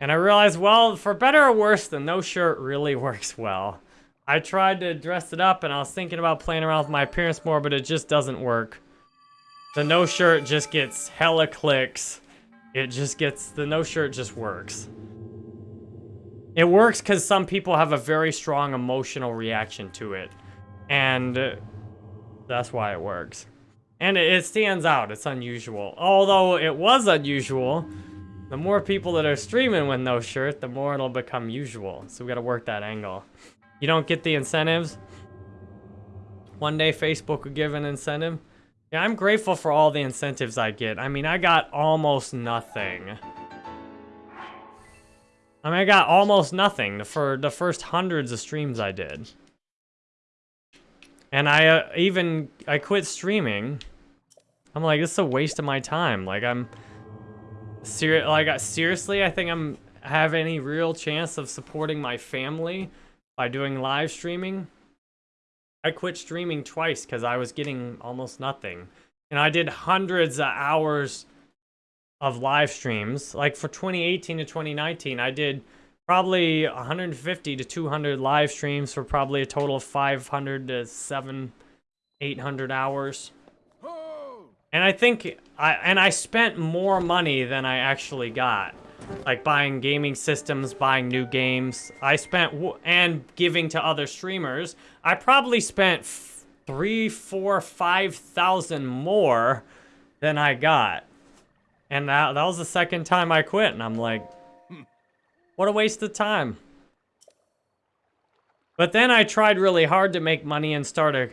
And I realized, well, for better or worse, the no shirt really works well. I tried to dress it up and I was thinking about playing around with my appearance more, but it just doesn't work. The no shirt just gets hella clicks. It just gets, the no shirt just works. It works because some people have a very strong emotional reaction to it. And uh, that's why it works. And it stands out. It's unusual. Although it was unusual, the more people that are streaming with no shirt, the more it'll become usual. So we gotta work that angle. You don't get the incentives? One day Facebook will give an incentive. Yeah, I'm grateful for all the incentives I get. I mean, I got almost nothing. I mean, I got almost nothing for the first hundreds of streams I did. And I uh, even, I quit streaming. I'm like, this is a waste of my time. Like, I'm, ser like, seriously, I think I'm, have any real chance of supporting my family by doing live streaming. I quit streaming twice because I was getting almost nothing. And I did hundreds of hours of live streams. Like for 2018 to 2019, I did probably 150 to 200 live streams for probably a total of 500 to 7 800 hours. And I think I and I spent more money than I actually got. Like buying gaming systems, buying new games. I spent and giving to other streamers. I probably spent three, four, five thousand more than I got. And that, that was the second time I quit, and I'm like, hmm, what a waste of time. But then I tried really hard to make money and start a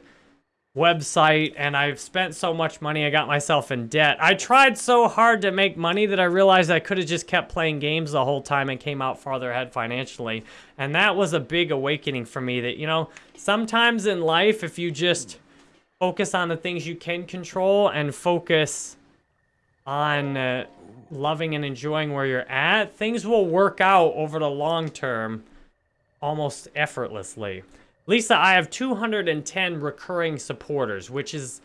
website, and I've spent so much money, I got myself in debt. I tried so hard to make money that I realized I could have just kept playing games the whole time and came out farther ahead financially. And that was a big awakening for me that, you know, sometimes in life, if you just focus on the things you can control and focus on uh, loving and enjoying where you're at, things will work out over the long term almost effortlessly. Lisa, I have 210 recurring supporters, which is,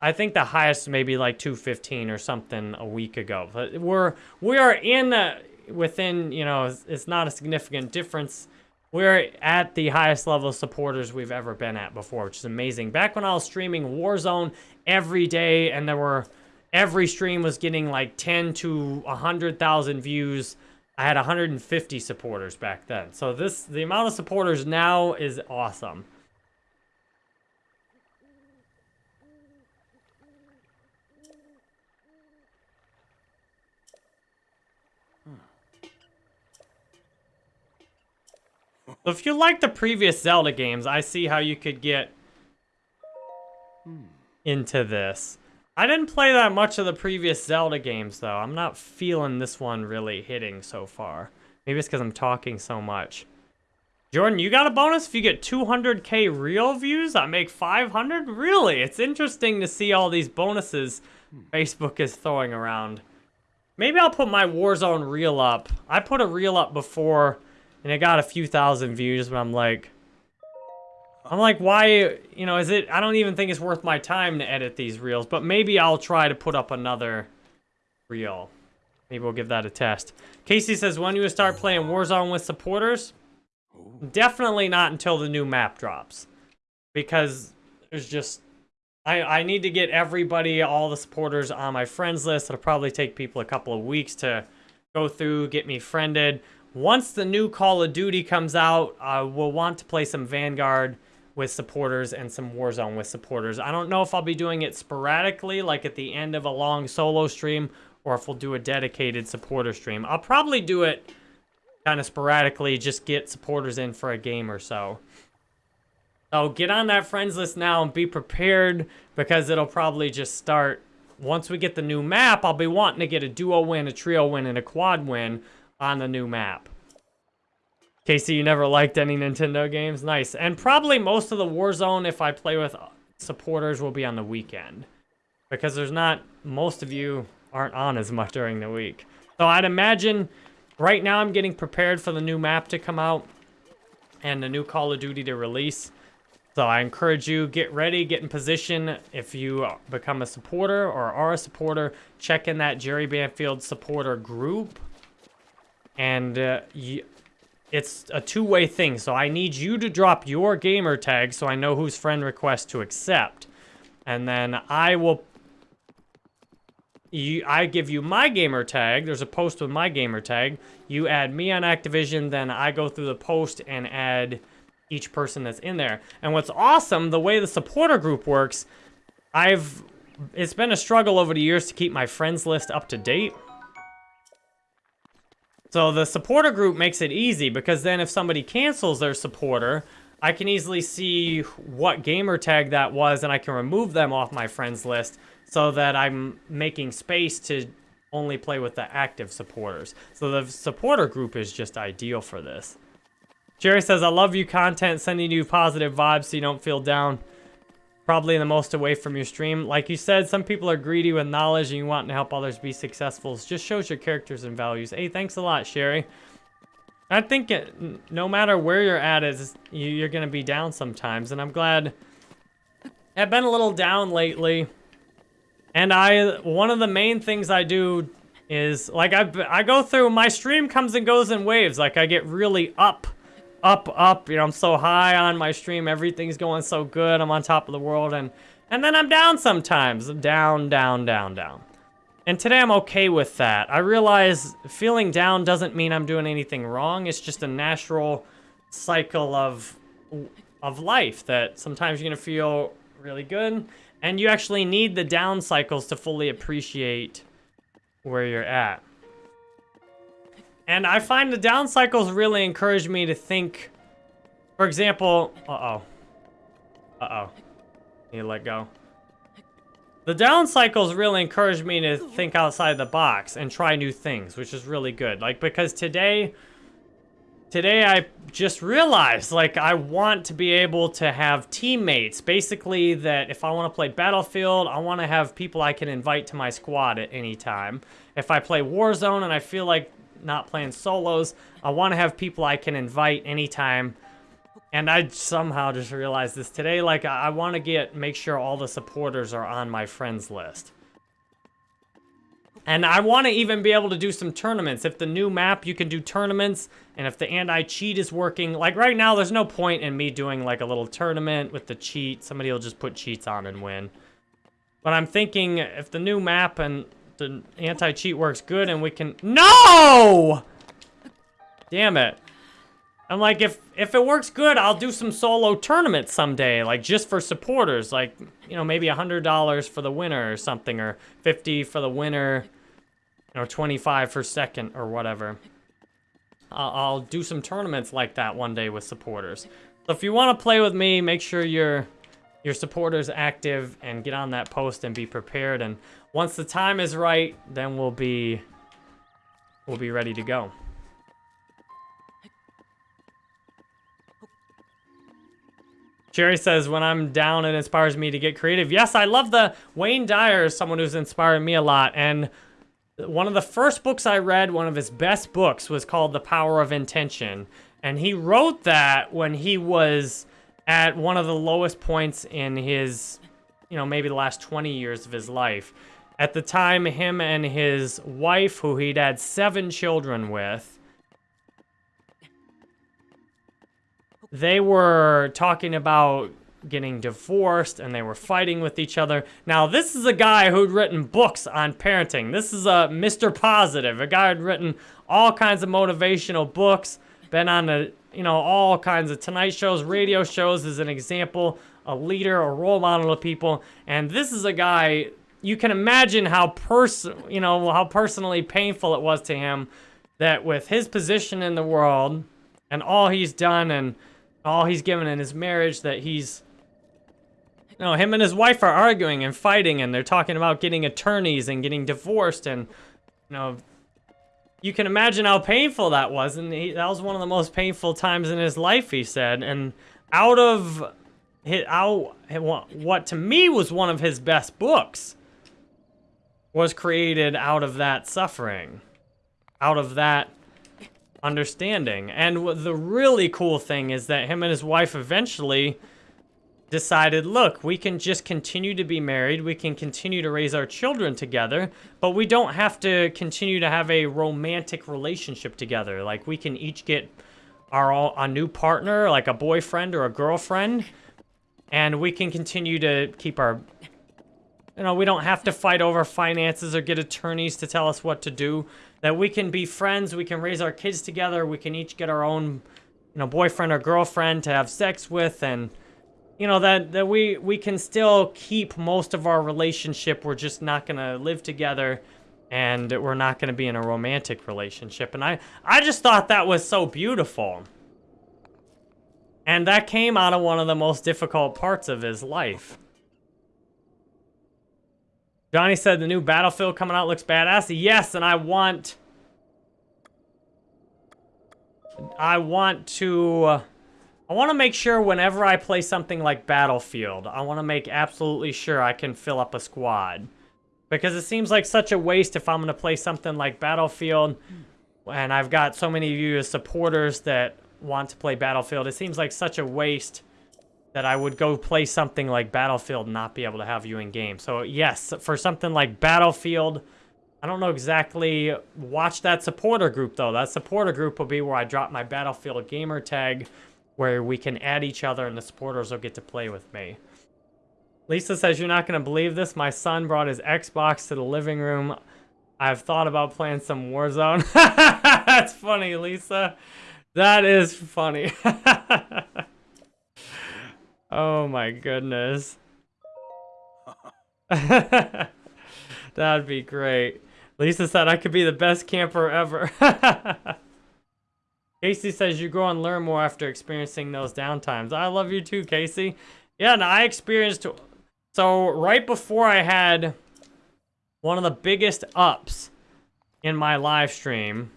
I think the highest maybe like 215 or something a week ago. But we're we are in uh, within you know it's, it's not a significant difference. We're at the highest level of supporters we've ever been at before, which is amazing. Back when I was streaming Warzone every day, and there were every stream was getting like 10 to 100,000 views. I had 150 supporters back then. So this, the amount of supporters now is awesome. So if you like the previous Zelda games, I see how you could get hmm. into this. I didn't play that much of the previous Zelda games, though. I'm not feeling this one really hitting so far. Maybe it's because I'm talking so much. Jordan, you got a bonus if you get 200k real views? I make 500? Really? It's interesting to see all these bonuses Facebook is throwing around. Maybe I'll put my Warzone reel up. I put a reel up before, and it got a few thousand views, but I'm like... I'm like, why, you know, is it, I don't even think it's worth my time to edit these reels, but maybe I'll try to put up another reel. Maybe we'll give that a test. Casey says, when do you start playing Warzone with supporters? Definitely not until the new map drops. Because there's just, I, I need to get everybody, all the supporters on my friends list. It'll probably take people a couple of weeks to go through, get me friended. Once the new Call of Duty comes out, uh, we'll want to play some Vanguard with supporters and some Warzone with supporters. I don't know if I'll be doing it sporadically, like at the end of a long solo stream, or if we'll do a dedicated supporter stream. I'll probably do it kind of sporadically, just get supporters in for a game or so. So get on that friends list now and be prepared because it'll probably just start. Once we get the new map, I'll be wanting to get a duo win, a trio win, and a quad win on the new map. Casey, you never liked any Nintendo games? Nice. And probably most of the Warzone, if I play with supporters, will be on the weekend. Because there's not, most of you aren't on as much during the week. So I'd imagine, right now I'm getting prepared for the new map to come out. And the new Call of Duty to release. So I encourage you, get ready, get in position. If you become a supporter or are a supporter, check in that Jerry Banfield supporter group. And uh, you, it's a two-way thing. So I need you to drop your gamer tag so I know whose friend request to accept. And then I will... You, I give you my gamer tag. There's a post with my gamer tag. You add me on Activision, then I go through the post and add each person that's in there. And what's awesome, the way the supporter group works, I've... It's been a struggle over the years to keep my friends list up to date. So the supporter group makes it easy because then if somebody cancels their supporter, I can easily see what gamer tag that was and I can remove them off my friends list so that I'm making space to only play with the active supporters. So the supporter group is just ideal for this. Sherry says, I love you content, sending you positive vibes so you don't feel down probably the most away from your stream. Like you said, some people are greedy with knowledge and you want to help others be successful. It just shows your characters and values. Hey, thanks a lot, Sherry. I think it, no matter where you're at, is you're going to be down sometimes. And I'm glad I've been a little down lately. And I, one of the main things I do is, like, I, I go through, my stream comes and goes in waves. Like, I get really up up, up. You know, I'm so high on my stream. Everything's going so good. I'm on top of the world. And, and then I'm down sometimes. I'm down, down, down, down. And today I'm okay with that. I realize feeling down doesn't mean I'm doing anything wrong. It's just a natural cycle of, of life that sometimes you're going to feel really good. And you actually need the down cycles to fully appreciate where you're at. And I find the down cycles really encourage me to think, for example, uh-oh. Uh-oh. Need to let go. The down cycles really encourage me to think outside the box and try new things, which is really good. Like, because today, today I just realized, like, I want to be able to have teammates. Basically, that if I want to play Battlefield, I want to have people I can invite to my squad at any time. If I play Warzone and I feel like not playing solos. I want to have people I can invite anytime. And I somehow just realized this today. Like, I, I want to get, make sure all the supporters are on my friends list. And I want to even be able to do some tournaments. If the new map, you can do tournaments. And if the anti-cheat is working, like right now, there's no point in me doing like a little tournament with the cheat. Somebody will just put cheats on and win. But I'm thinking if the new map and the anti-cheat works good and we can... No! Damn it. I'm like, if if it works good, I'll do some solo tournaments someday, like just for supporters, like, you know, maybe a $100 for the winner or something, or 50 for the winner, or 25 for second, or whatever. I'll, I'll do some tournaments like that one day with supporters. So if you want to play with me, make sure your your supporters active and get on that post and be prepared. And once the time is right, then we'll be we'll be ready to go. Jerry says, when I'm down, it inspires me to get creative. Yes, I love the Wayne Dyer someone who's inspired me a lot. And one of the first books I read, one of his best books, was called The Power of Intention. And he wrote that when he was at one of the lowest points in his, you know, maybe the last 20 years of his life. At the time, him and his wife, who he'd had seven children with, they were talking about getting divorced and they were fighting with each other. Now, this is a guy who'd written books on parenting. This is a Mr. Positive, a guy who'd written all kinds of motivational books, been on the, you know, all kinds of Tonight shows, radio shows as an example, a leader, a role model to people. And this is a guy, you can imagine how pers you know, how personally painful it was to him that with his position in the world and all he's done and all he's given in his marriage that he's you know, him and his wife are arguing and fighting and they're talking about getting attorneys and getting divorced and you know you can imagine how painful that was. And he, that was one of the most painful times in his life he said. And out of his, out what to me was one of his best books was created out of that suffering out of that understanding. And the really cool thing is that him and his wife eventually decided, look, we can just continue to be married, we can continue to raise our children together, but we don't have to continue to have a romantic relationship together. Like we can each get our a new partner, like a boyfriend or a girlfriend, and we can continue to keep our you know, we don't have to fight over finances or get attorneys to tell us what to do that we can be friends, we can raise our kids together, we can each get our own, you know, boyfriend or girlfriend to have sex with, and you know that that we we can still keep most of our relationship. We're just not gonna live together, and we're not gonna be in a romantic relationship. And I I just thought that was so beautiful. And that came out of one of the most difficult parts of his life. Johnny said the new Battlefield coming out looks badass. Yes, and I want... I want to... I want to make sure whenever I play something like Battlefield, I want to make absolutely sure I can fill up a squad. Because it seems like such a waste if I'm going to play something like Battlefield, and I've got so many of you as supporters that want to play Battlefield. It seems like such a waste that I would go play something like Battlefield and not be able to have you in game. So yes, for something like Battlefield, I don't know exactly, watch that supporter group though. That supporter group will be where I drop my Battlefield gamer tag where we can add each other and the supporters will get to play with me. Lisa says, you're not going to believe this. My son brought his Xbox to the living room. I've thought about playing some Warzone. That's funny, Lisa. That is funny. Oh my goodness. That'd be great. Lisa said I could be the best camper ever. Casey says you grow and learn more after experiencing those downtimes. I love you too, Casey. Yeah, and I experienced... So, right before I had one of the biggest ups in my live stream,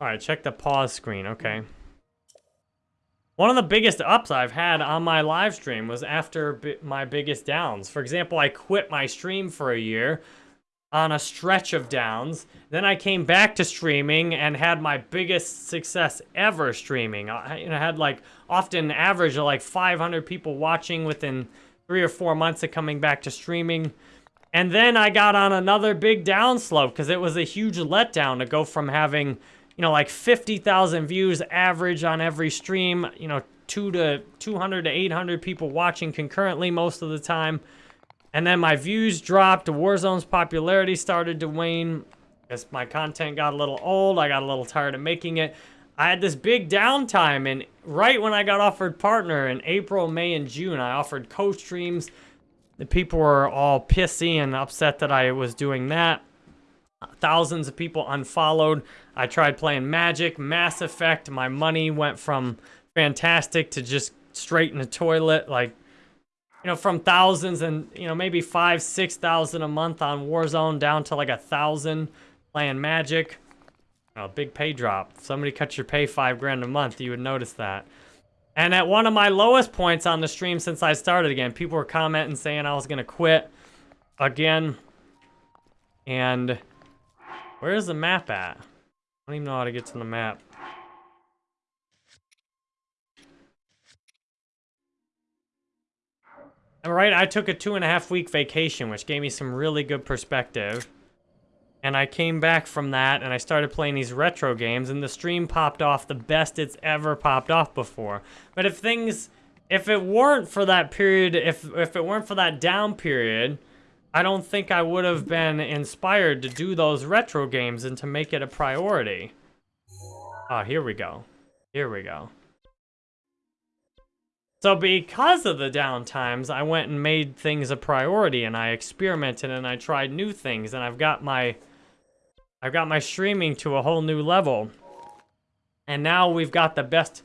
All right, check the pause screen. Okay. one of the biggest ups I've had on my live stream was after my biggest downs. For example, I quit my stream for a year on a stretch of downs. Then I came back to streaming and had my biggest success ever streaming. I, I had like often average of like 500 people watching within three or four months of coming back to streaming. And then I got on another big downslope because it was a huge letdown to go from having, you know, like 50,000 views average on every stream, you know, two to 200 to 800 people watching concurrently most of the time. And then my views dropped. Warzone's popularity started to wane as my content got a little old. I got a little tired of making it. I had this big downtime, and right when I got offered partner in April, May, and June, I offered co-streams. The people were all pissy and upset that I was doing that. Thousands of people unfollowed. I tried playing Magic, Mass Effect. My money went from fantastic to just straight in the toilet. Like, you know, from thousands and, you know, maybe five, 6,000 a month on Warzone down to like a thousand playing Magic. A big pay drop. If somebody cut your pay five grand a month, you would notice that. And at one of my lowest points on the stream since I started again, people were commenting saying I was going to quit again. And where's the map at? I don't even know how to get to the map. All right, I took a two and a half week vacation, which gave me some really good perspective. And I came back from that and I started playing these retro games and the stream popped off the best it's ever popped off before. But if things, if it weren't for that period, if, if it weren't for that down period, I don't think I would have been inspired to do those retro games and to make it a priority. Ah, oh, here we go. Here we go. So because of the downtimes, I went and made things a priority and I experimented and I tried new things and I've got my I've got my streaming to a whole new level. And now we've got the best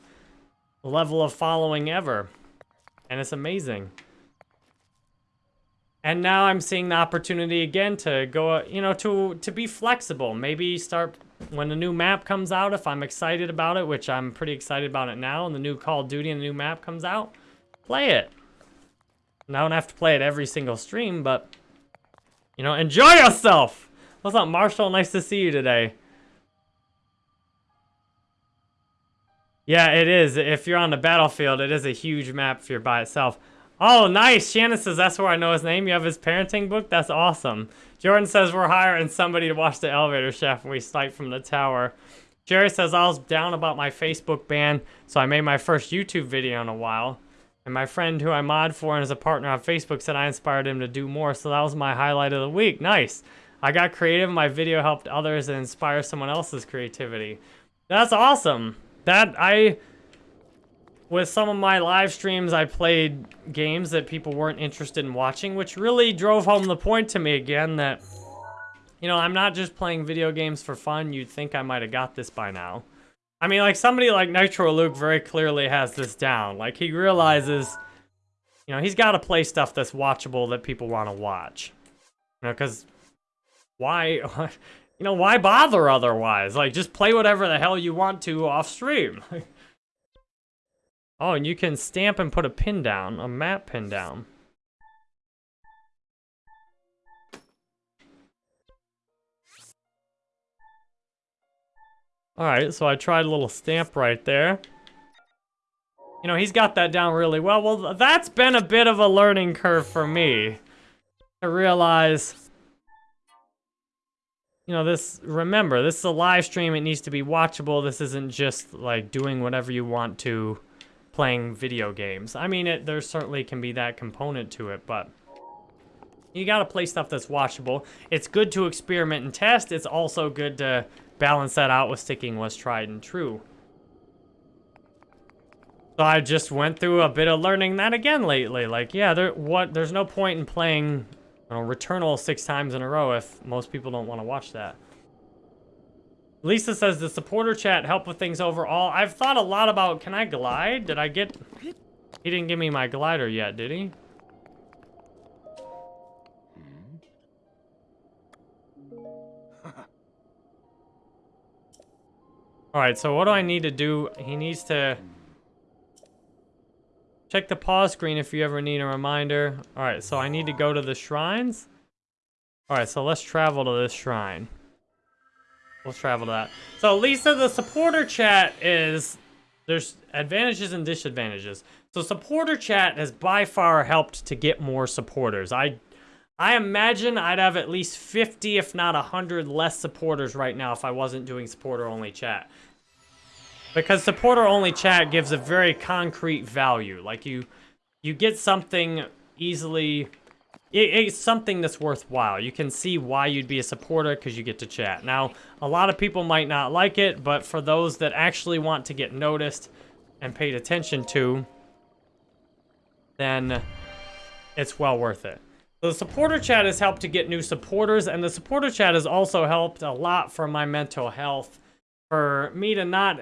level of following ever. And it's amazing. And now I'm seeing the opportunity again to go, you know, to to be flexible. Maybe start when the new map comes out, if I'm excited about it, which I'm pretty excited about it now, and the new Call of Duty and the new map comes out, play it. And I don't have to play it every single stream, but, you know, enjoy yourself! What's up, Marshall? Nice to see you today. Yeah, it is. If you're on the battlefield, it is a huge map if you're by itself. Oh, nice. Shannon says that's where I know his name. You have his parenting book? That's awesome. Jordan says we're hiring somebody to watch the elevator shaft when we snipe from the tower. Jerry says I was down about my Facebook ban, so I made my first YouTube video in a while. And my friend who I mod for and is a partner on Facebook said I inspired him to do more, so that was my highlight of the week. Nice. I got creative. My video helped others and inspire someone else's creativity. That's awesome. That I, with some of my live streams, I played games that people weren't interested in watching, which really drove home the point to me again that, you know, I'm not just playing video games for fun. You'd think I might have got this by now. I mean, like somebody like Nitro Luke very clearly has this down. Like he realizes, you know, he's got to play stuff that's watchable that people want to watch. You know, because why, you know, why bother otherwise? Like, just play whatever the hell you want to off stream. oh, and you can stamp and put a pin down, a map pin down. Alright, so I tried a little stamp right there. You know, he's got that down really well. Well, that's been a bit of a learning curve for me. To realize you know, this, remember, this is a live stream. It needs to be watchable. This isn't just like doing whatever you want to playing video games. I mean, it, there certainly can be that component to it, but you gotta play stuff that's watchable. It's good to experiment and test. It's also good to balance that out with sticking what's tried and true. So I just went through a bit of learning that again lately. Like, yeah, there, what, there's no point in playing you know, Returnal six times in a row if most people don't want to watch that. Lisa says, the supporter chat help with things overall? I've thought a lot about, can I glide? Did I get... He didn't give me my glider yet, did he? Alright, so what do I need to do? He needs to... Check the pause screen if you ever need a reminder. All right, so I need to go to the shrines. All right, so let's travel to this shrine. We'll travel to that. So Lisa, the supporter chat is, there's advantages and disadvantages. So supporter chat has by far helped to get more supporters. I I imagine I'd have at least 50, if not 100 less supporters right now if I wasn't doing supporter-only chat. Because supporter-only chat gives a very concrete value. Like, you you get something easily... It, it's something that's worthwhile. You can see why you'd be a supporter because you get to chat. Now, a lot of people might not like it, but for those that actually want to get noticed and paid attention to, then it's well worth it. The supporter chat has helped to get new supporters, and the supporter chat has also helped a lot for my mental health. For me to not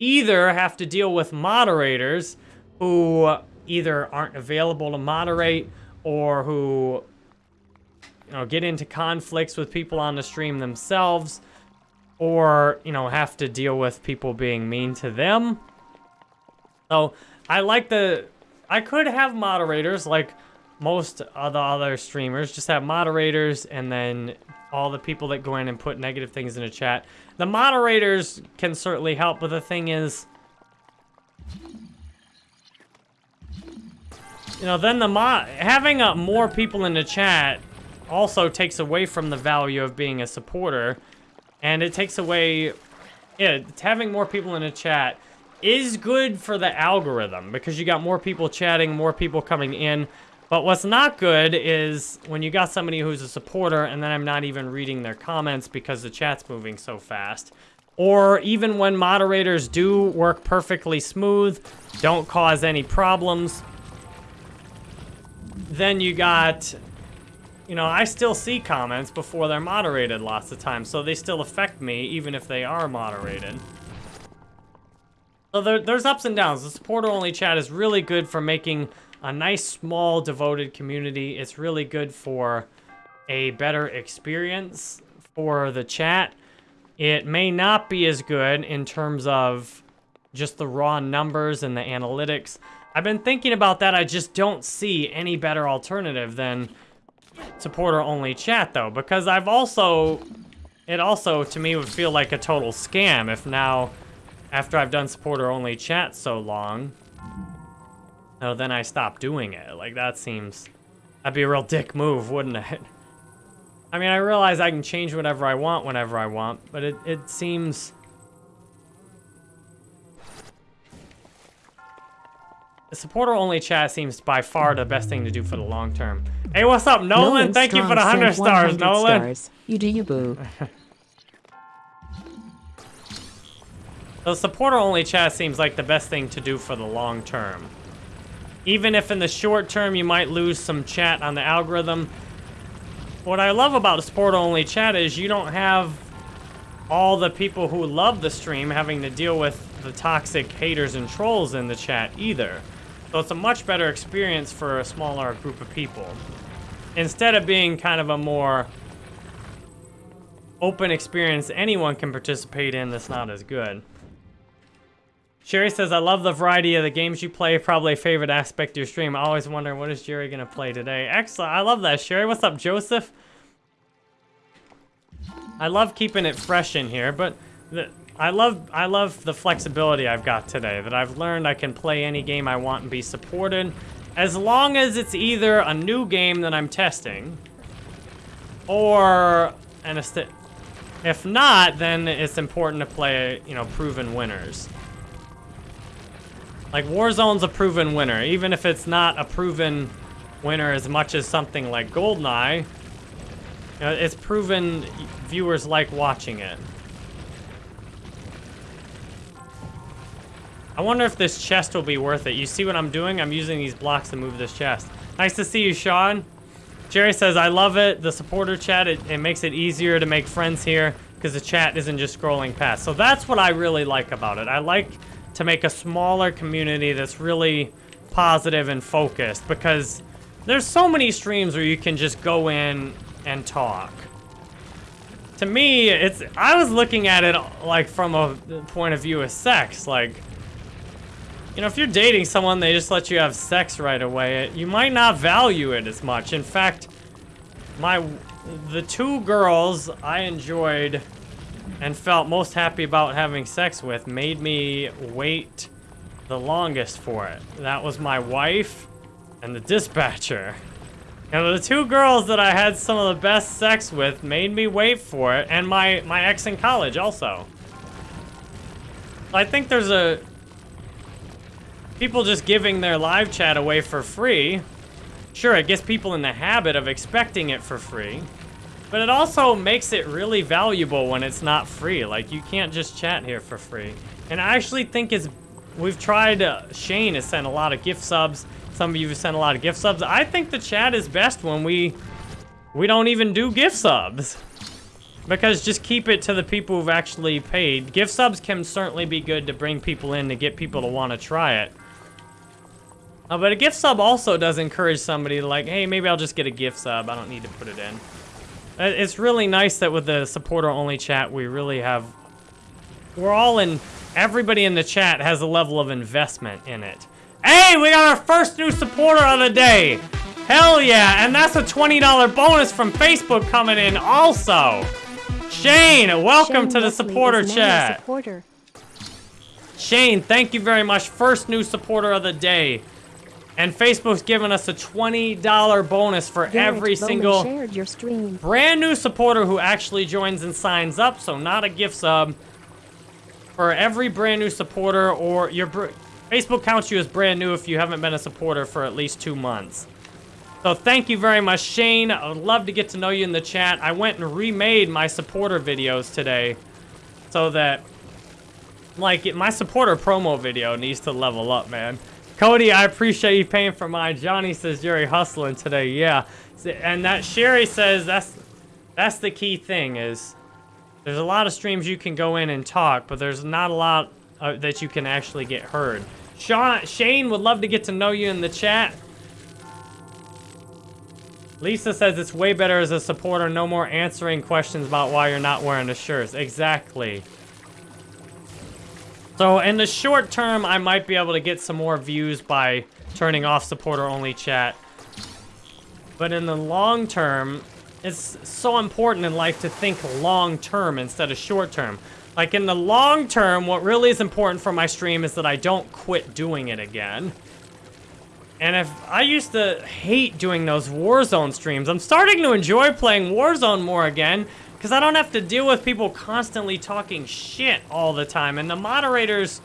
either have to deal with moderators who either aren't available to moderate or who you know get into conflicts with people on the stream themselves or you know have to deal with people being mean to them so i like the i could have moderators like most of the other streamers just have moderators and then all the people that go in and put negative things in the chat. The moderators can certainly help, but the thing is, you know, then the mod having uh, more people in the chat also takes away from the value of being a supporter, and it takes away, yeah, having more people in the chat is good for the algorithm because you got more people chatting, more people coming in. But what's not good is when you got somebody who's a supporter and then I'm not even reading their comments because the chat's moving so fast. Or even when moderators do work perfectly smooth, don't cause any problems, then you got, you know, I still see comments before they're moderated lots of times, so they still affect me even if they are moderated. So there, there's ups and downs. The supporter-only chat is really good for making a nice, small, devoted community. It's really good for a better experience for the chat. It may not be as good in terms of just the raw numbers and the analytics. I've been thinking about that. I just don't see any better alternative than supporter-only chat, though, because I've also... It also, to me, would feel like a total scam if now, after I've done supporter-only chat so long, Oh, then I stop doing it. Like, that seems... That'd be a real dick move, wouldn't it? I mean, I realize I can change whatever I want whenever I want, but it, it seems... The supporter-only chat seems by far the best thing to do for the long term. Hey, what's up, Nolan? Nolan Thank you for the 100 stars, 100 Nolan. Stars. You do you, boo. The supporter-only chat seems like the best thing to do for the long term. Even if in the short term you might lose some chat on the algorithm. What I love about supporter-only chat is you don't have all the people who love the stream having to deal with the toxic haters and trolls in the chat either. So it's a much better experience for a smaller group of people. Instead of being kind of a more open experience anyone can participate in that's not as good. Sherry says, I love the variety of the games you play. Probably a favorite aspect of your stream. I always wonder, what is Jerry going to play today? Excellent. I love that, Sherry. What's up, Joseph? I love keeping it fresh in here, but the, I love I love the flexibility I've got today. That I've learned I can play any game I want and be supported. As long as it's either a new game that I'm testing, or an if not, then it's important to play, you know, proven winners. Like, Warzone's a proven winner. Even if it's not a proven winner as much as something like GoldenEye, you know, it's proven viewers like watching it. I wonder if this chest will be worth it. You see what I'm doing? I'm using these blocks to move this chest. Nice to see you, Sean. Jerry says, I love it. The supporter chat, it, it makes it easier to make friends here because the chat isn't just scrolling past. So that's what I really like about it. I like to make a smaller community that's really positive and focused because there's so many streams where you can just go in and talk. To me, it's I was looking at it like from a point of view of sex, like You know, if you're dating someone, they just let you have sex right away, you might not value it as much. In fact, my the two girls I enjoyed and felt most happy about having sex with made me wait the longest for it. That was my wife and the dispatcher. And the two girls that I had some of the best sex with made me wait for it, and my, my ex in college also. I think there's a... People just giving their live chat away for free. Sure, it gets people in the habit of expecting it for free. But it also makes it really valuable when it's not free. Like, you can't just chat here for free. And I actually think it's... We've tried... Uh, Shane has sent a lot of gift subs. Some of you have sent a lot of gift subs. I think the chat is best when we... We don't even do gift subs. Because just keep it to the people who've actually paid. Gift subs can certainly be good to bring people in to get people to want to try it. Uh, but a gift sub also does encourage somebody to like, hey, maybe I'll just get a gift sub. I don't need to put it in. Uh, it's really nice that with the supporter-only chat, we really have... We're all in... Everybody in the chat has a level of investment in it. Hey, we got our first new supporter of the day! Hell yeah, and that's a $20 bonus from Facebook coming in also! Shane, welcome Shane to the supporter is now a chat. supporter. Shane, thank you very much. First new supporter of the day. And Facebook's giving us a $20 bonus for Garrett every Bowman single your stream. brand new supporter who actually joins and signs up, so not a gift sub. For every brand new supporter, or your br- Facebook counts you as brand new if you haven't been a supporter for at least two months. So thank you very much, Shane. I would love to get to know you in the chat. I went and remade my supporter videos today so that, like, my supporter promo video needs to level up, man. Cody, I appreciate you paying for mine. Johnny says Jerry hustling today. Yeah, and that Sherry says that's that's the key thing is there's a lot of streams you can go in and talk, but there's not a lot uh, that you can actually get heard. Sean, Shane would love to get to know you in the chat. Lisa says it's way better as a supporter. No more answering questions about why you're not wearing the shirts. Exactly. So in the short term, I might be able to get some more views by turning off supporter-only chat. But in the long term, it's so important in life to think long term instead of short term. Like in the long term, what really is important for my stream is that I don't quit doing it again. And if I used to hate doing those Warzone streams, I'm starting to enjoy playing Warzone more again because I don't have to deal with people constantly talking shit all the time. And the moderators,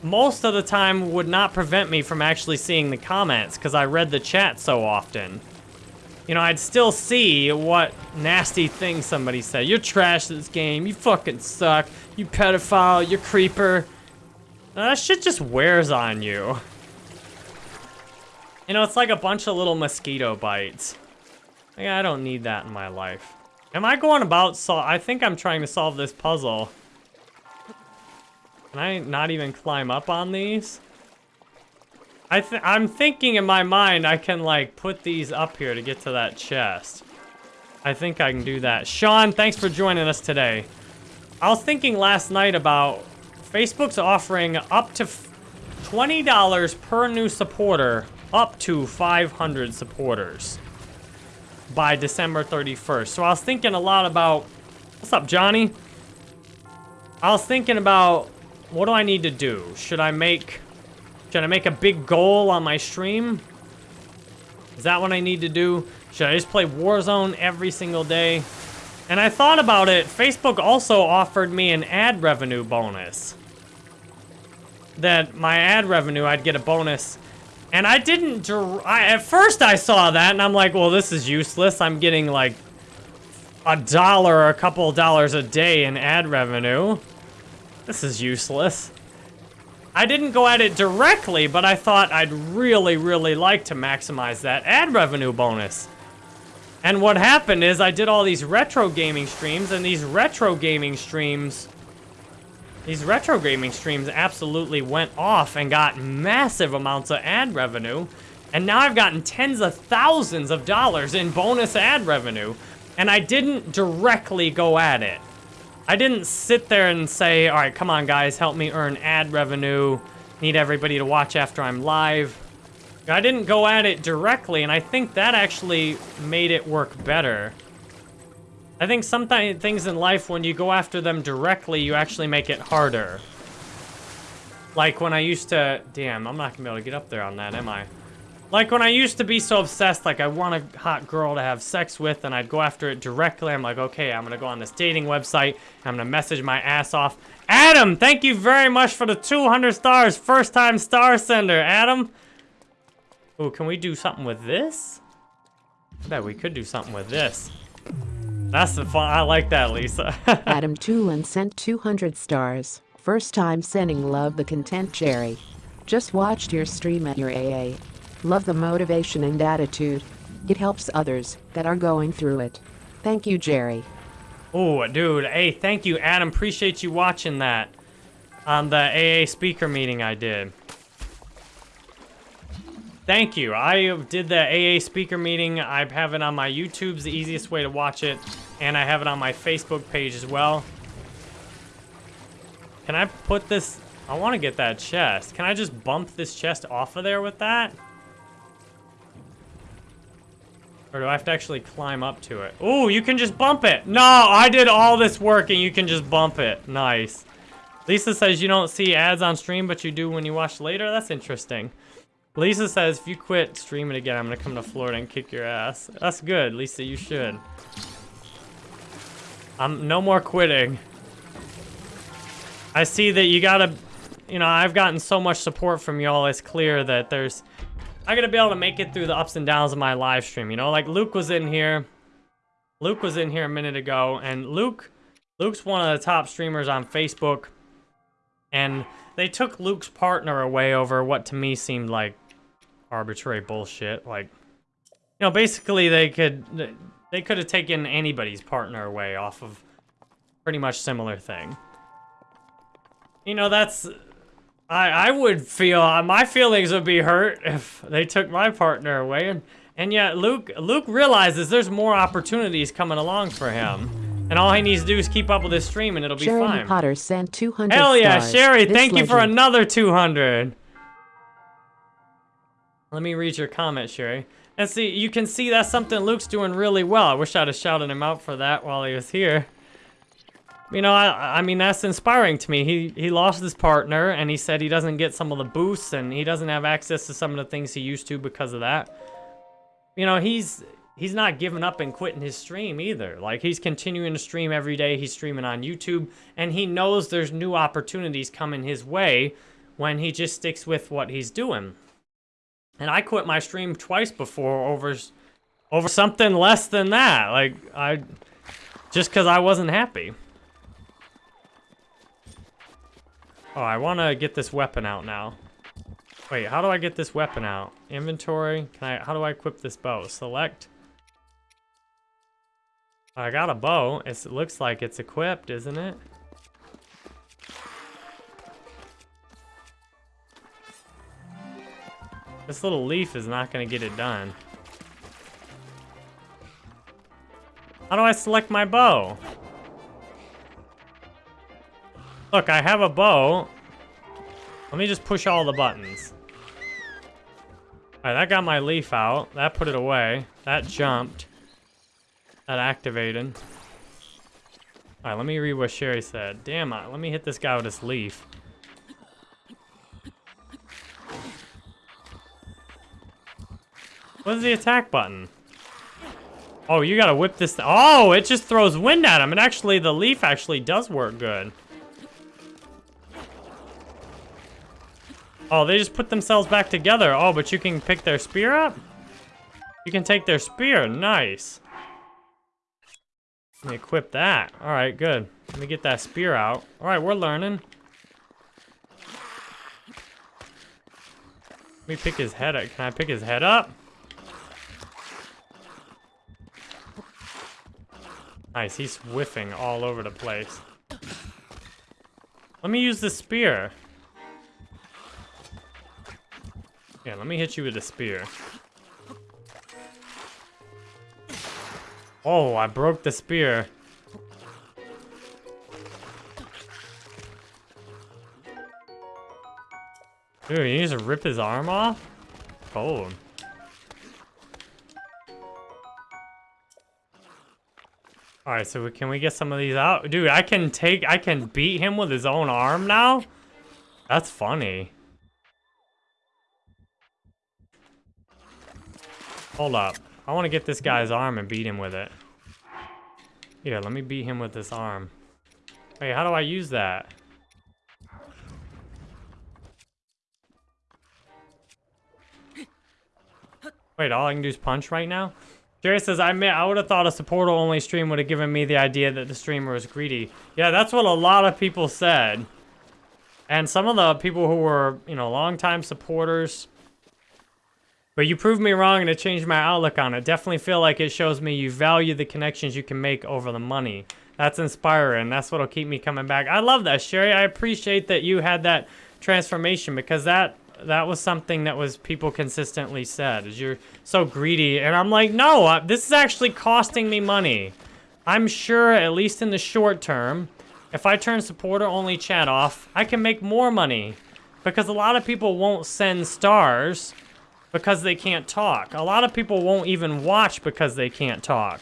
most of the time, would not prevent me from actually seeing the comments because I read the chat so often. You know, I'd still see what nasty things somebody said. You're trash this game. You fucking suck. You pedophile. You creeper. That shit just wears on you. You know, it's like a bunch of little mosquito bites. Like, I don't need that in my life. Am I going about so I think I'm trying to solve this puzzle. Can I not even climb up on these? I th I'm thinking in my mind I can like put these up here to get to that chest. I think I can do that. Sean, thanks for joining us today. I was thinking last night about Facebook's offering up to $20 per new supporter, up to 500 supporters by December 31st. So I was thinking a lot about, what's up, Johnny? I was thinking about, what do I need to do? Should I make, should I make a big goal on my stream? Is that what I need to do? Should I just play Warzone every single day? And I thought about it, Facebook also offered me an ad revenue bonus. That my ad revenue, I'd get a bonus. And I didn't, I, at first I saw that and I'm like, well, this is useless. I'm getting like a dollar or a couple of dollars a day in ad revenue. This is useless. I didn't go at it directly, but I thought I'd really, really like to maximize that ad revenue bonus. And what happened is I did all these retro gaming streams, and these retro gaming streams, these retro gaming streams absolutely went off and got massive amounts of ad revenue. And now I've gotten tens of thousands of dollars in bonus ad revenue, and I didn't directly go at it. I didn't sit there and say, all right, come on guys, help me earn ad revenue. need everybody to watch after I'm live. I didn't go at it directly, and I think that actually made it work better. I think sometimes things in life, when you go after them directly, you actually make it harder. Like when I used to... Damn, I'm not going to be able to get up there on that, am I? Like when I used to be so obsessed, like I want a hot girl to have sex with, and I'd go after it directly. I'm like, okay, I'm going to go on this dating website, I'm going to message my ass off. Adam, thank you very much for the 200 stars. First time star sender, Adam. Oh, can we do something with this? I bet we could do something with this. That's the fun. I like that, Lisa. Adam Tulin sent 200 stars. First time sending love the content Jerry. Just watched your stream at your AA. Love the motivation and attitude. It helps others that are going through it. Thank you, Jerry. oh, dude. Hey, thank you, Adam. Appreciate you watching that on the AA speaker meeting I did. Thank you. I did the AA speaker meeting. I have it on my YouTube's the easiest way to watch it. And I have it on my Facebook page as well. Can I put this... I want to get that chest. Can I just bump this chest off of there with that? Or do I have to actually climb up to it? Oh, you can just bump it. No, I did all this work and you can just bump it. Nice. Lisa says you don't see ads on stream, but you do when you watch later. That's interesting. Lisa says, if you quit streaming again, I'm gonna come to Florida and kick your ass. That's good, Lisa, you should. I'm no more quitting. I see that you gotta, you know, I've gotten so much support from y'all, it's clear that there's, I gotta be able to make it through the ups and downs of my live stream, you know? Like, Luke was in here, Luke was in here a minute ago, and Luke, Luke's one of the top streamers on Facebook, and they took Luke's partner away over what to me seemed like arbitrary bullshit. Like, you know, basically they could they could have taken anybody's partner away off of pretty much similar thing. You know, that's I I would feel my feelings would be hurt if they took my partner away and and yet Luke Luke realizes there's more opportunities coming along for him. And all he needs to do is keep up with his stream and it'll be Jeremy fine. Potter sent 200 Hell yeah, stars. Sherry, This thank you for another 200. Let me read your comment, Sherry. And see, you can see that's something Luke's doing really well. I wish I'd have shouted him out for that while he was here. You know, I, I mean, that's inspiring to me. He, he lost his partner, and he said he doesn't get some of the boosts, and he doesn't have access to some of the things he used to because of that. You know, he's he's not giving up and quitting his stream either. Like, he's continuing to stream every day. He's streaming on YouTube, and he knows there's new opportunities coming his way when he just sticks with what he's doing. And I quit my stream twice before over over something less than that. Like I just cuz I wasn't happy. Oh, I want to get this weapon out now. Wait, how do I get this weapon out? Inventory. Can I how do I equip this bow? Select. I got a bow. It's, it looks like it's equipped, isn't it? This little leaf is not gonna get it done. How do I select my bow? Look, I have a bow. Let me just push all the buttons. Alright, that got my leaf out. That put it away. That jumped. That activated. Alright, let me read what Sherry said. Damn it, let me hit this guy with this leaf. What's the attack button? Oh, you gotta whip this. Oh, it just throws wind at him. And actually, the leaf actually does work good. Oh, they just put themselves back together. Oh, but you can pick their spear up? You can take their spear. Nice. Let me equip that. All right, good. Let me get that spear out. All right, we're learning. Let me pick his head up. Can I pick his head up? Nice, he's whiffing all over the place. Let me use the spear. Yeah, let me hit you with the spear. Oh, I broke the spear. Dude, needs to rip his arm off? Cold. Alright, so we, can we get some of these out? Dude, I can take, I can beat him with his own arm now? That's funny. Hold up. I want to get this guy's arm and beat him with it. Here, let me beat him with this arm. Wait, how do I use that? Wait, all I can do is punch right now? Jerry says, I admit, I would have thought a supporter-only stream would have given me the idea that the streamer was greedy. Yeah, that's what a lot of people said. And some of the people who were, you know, longtime supporters. But you proved me wrong and it changed my outlook on it. Definitely feel like it shows me you value the connections you can make over the money. That's inspiring. That's what'll keep me coming back. I love that, Sherry. I appreciate that you had that transformation because that that was something that was people consistently said is you're so greedy. And i'm like no this is actually costing me money. I'm sure at least in the short term if i turn supporter only chat off i can make more money. Because a lot of people won't send stars because they can't talk. A lot of people won't even watch because they can't talk.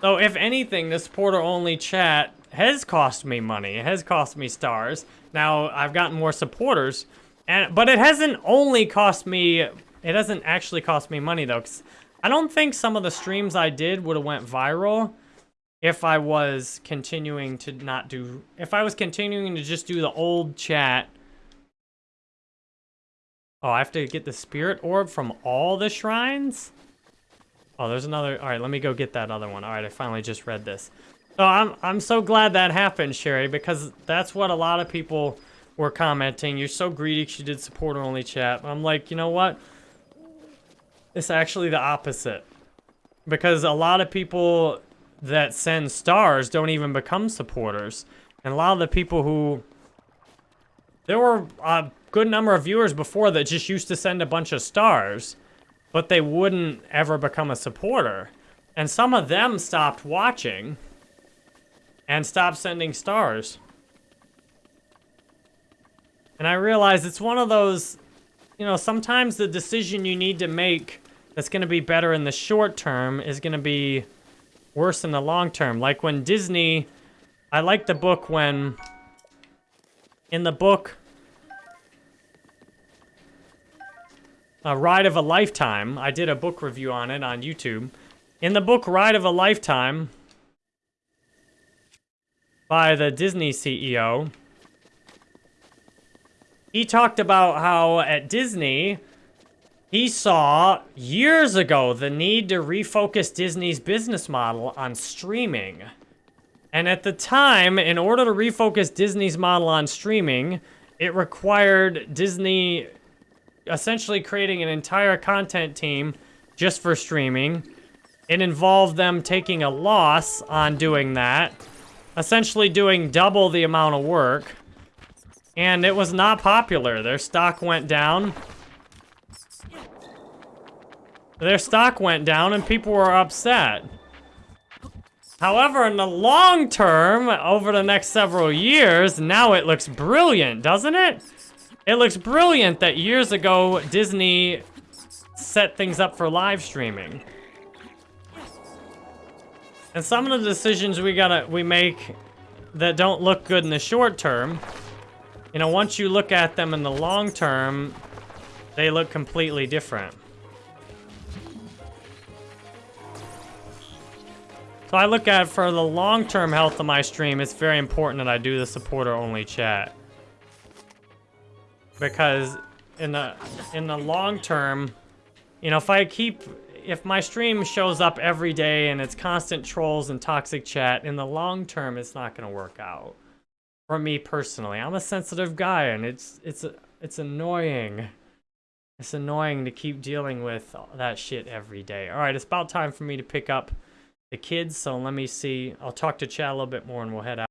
So if anything the supporter only chat has cost me money. It has cost me stars now, I've gotten more supporters, and but it hasn't only cost me, it hasn't actually cost me money, though, because I don't think some of the streams I did would have went viral if I was continuing to not do, if I was continuing to just do the old chat. Oh, I have to get the spirit orb from all the shrines? Oh, there's another, all right, let me go get that other one. All right, I finally just read this. So I'm, I'm so glad that happened, Sherry, because that's what a lot of people were commenting. You're so greedy she did supporter-only chat. I'm like, you know what? It's actually the opposite. Because a lot of people that send stars don't even become supporters. And a lot of the people who... There were a good number of viewers before that just used to send a bunch of stars. But they wouldn't ever become a supporter. And some of them stopped watching and stop sending stars. And I realize it's one of those, you know, sometimes the decision you need to make that's going to be better in the short term is going to be worse in the long term. Like when Disney, I like the book when, in the book, A Ride of a Lifetime, I did a book review on it on YouTube. In the book Ride of a Lifetime, by the Disney CEO. He talked about how at Disney, he saw years ago the need to refocus Disney's business model on streaming. And at the time, in order to refocus Disney's model on streaming, it required Disney essentially creating an entire content team just for streaming. It involved them taking a loss on doing that essentially doing double the amount of work. And it was not popular. Their stock went down. Their stock went down and people were upset. However, in the long term, over the next several years, now it looks brilliant, doesn't it? It looks brilliant that years ago, Disney set things up for live streaming. And some of the decisions we gotta we make that don't look good in the short term, you know, once you look at them in the long term, they look completely different. So I look at for the long-term health of my stream, it's very important that I do the supporter-only chat. Because in the in the long term, you know, if I keep if my stream shows up every day and it's constant trolls and toxic chat, in the long term, it's not going to work out. For me personally, I'm a sensitive guy and it's, it's, it's annoying. It's annoying to keep dealing with that shit every day. All right, it's about time for me to pick up the kids, so let me see. I'll talk to chat a little bit more and we'll head out.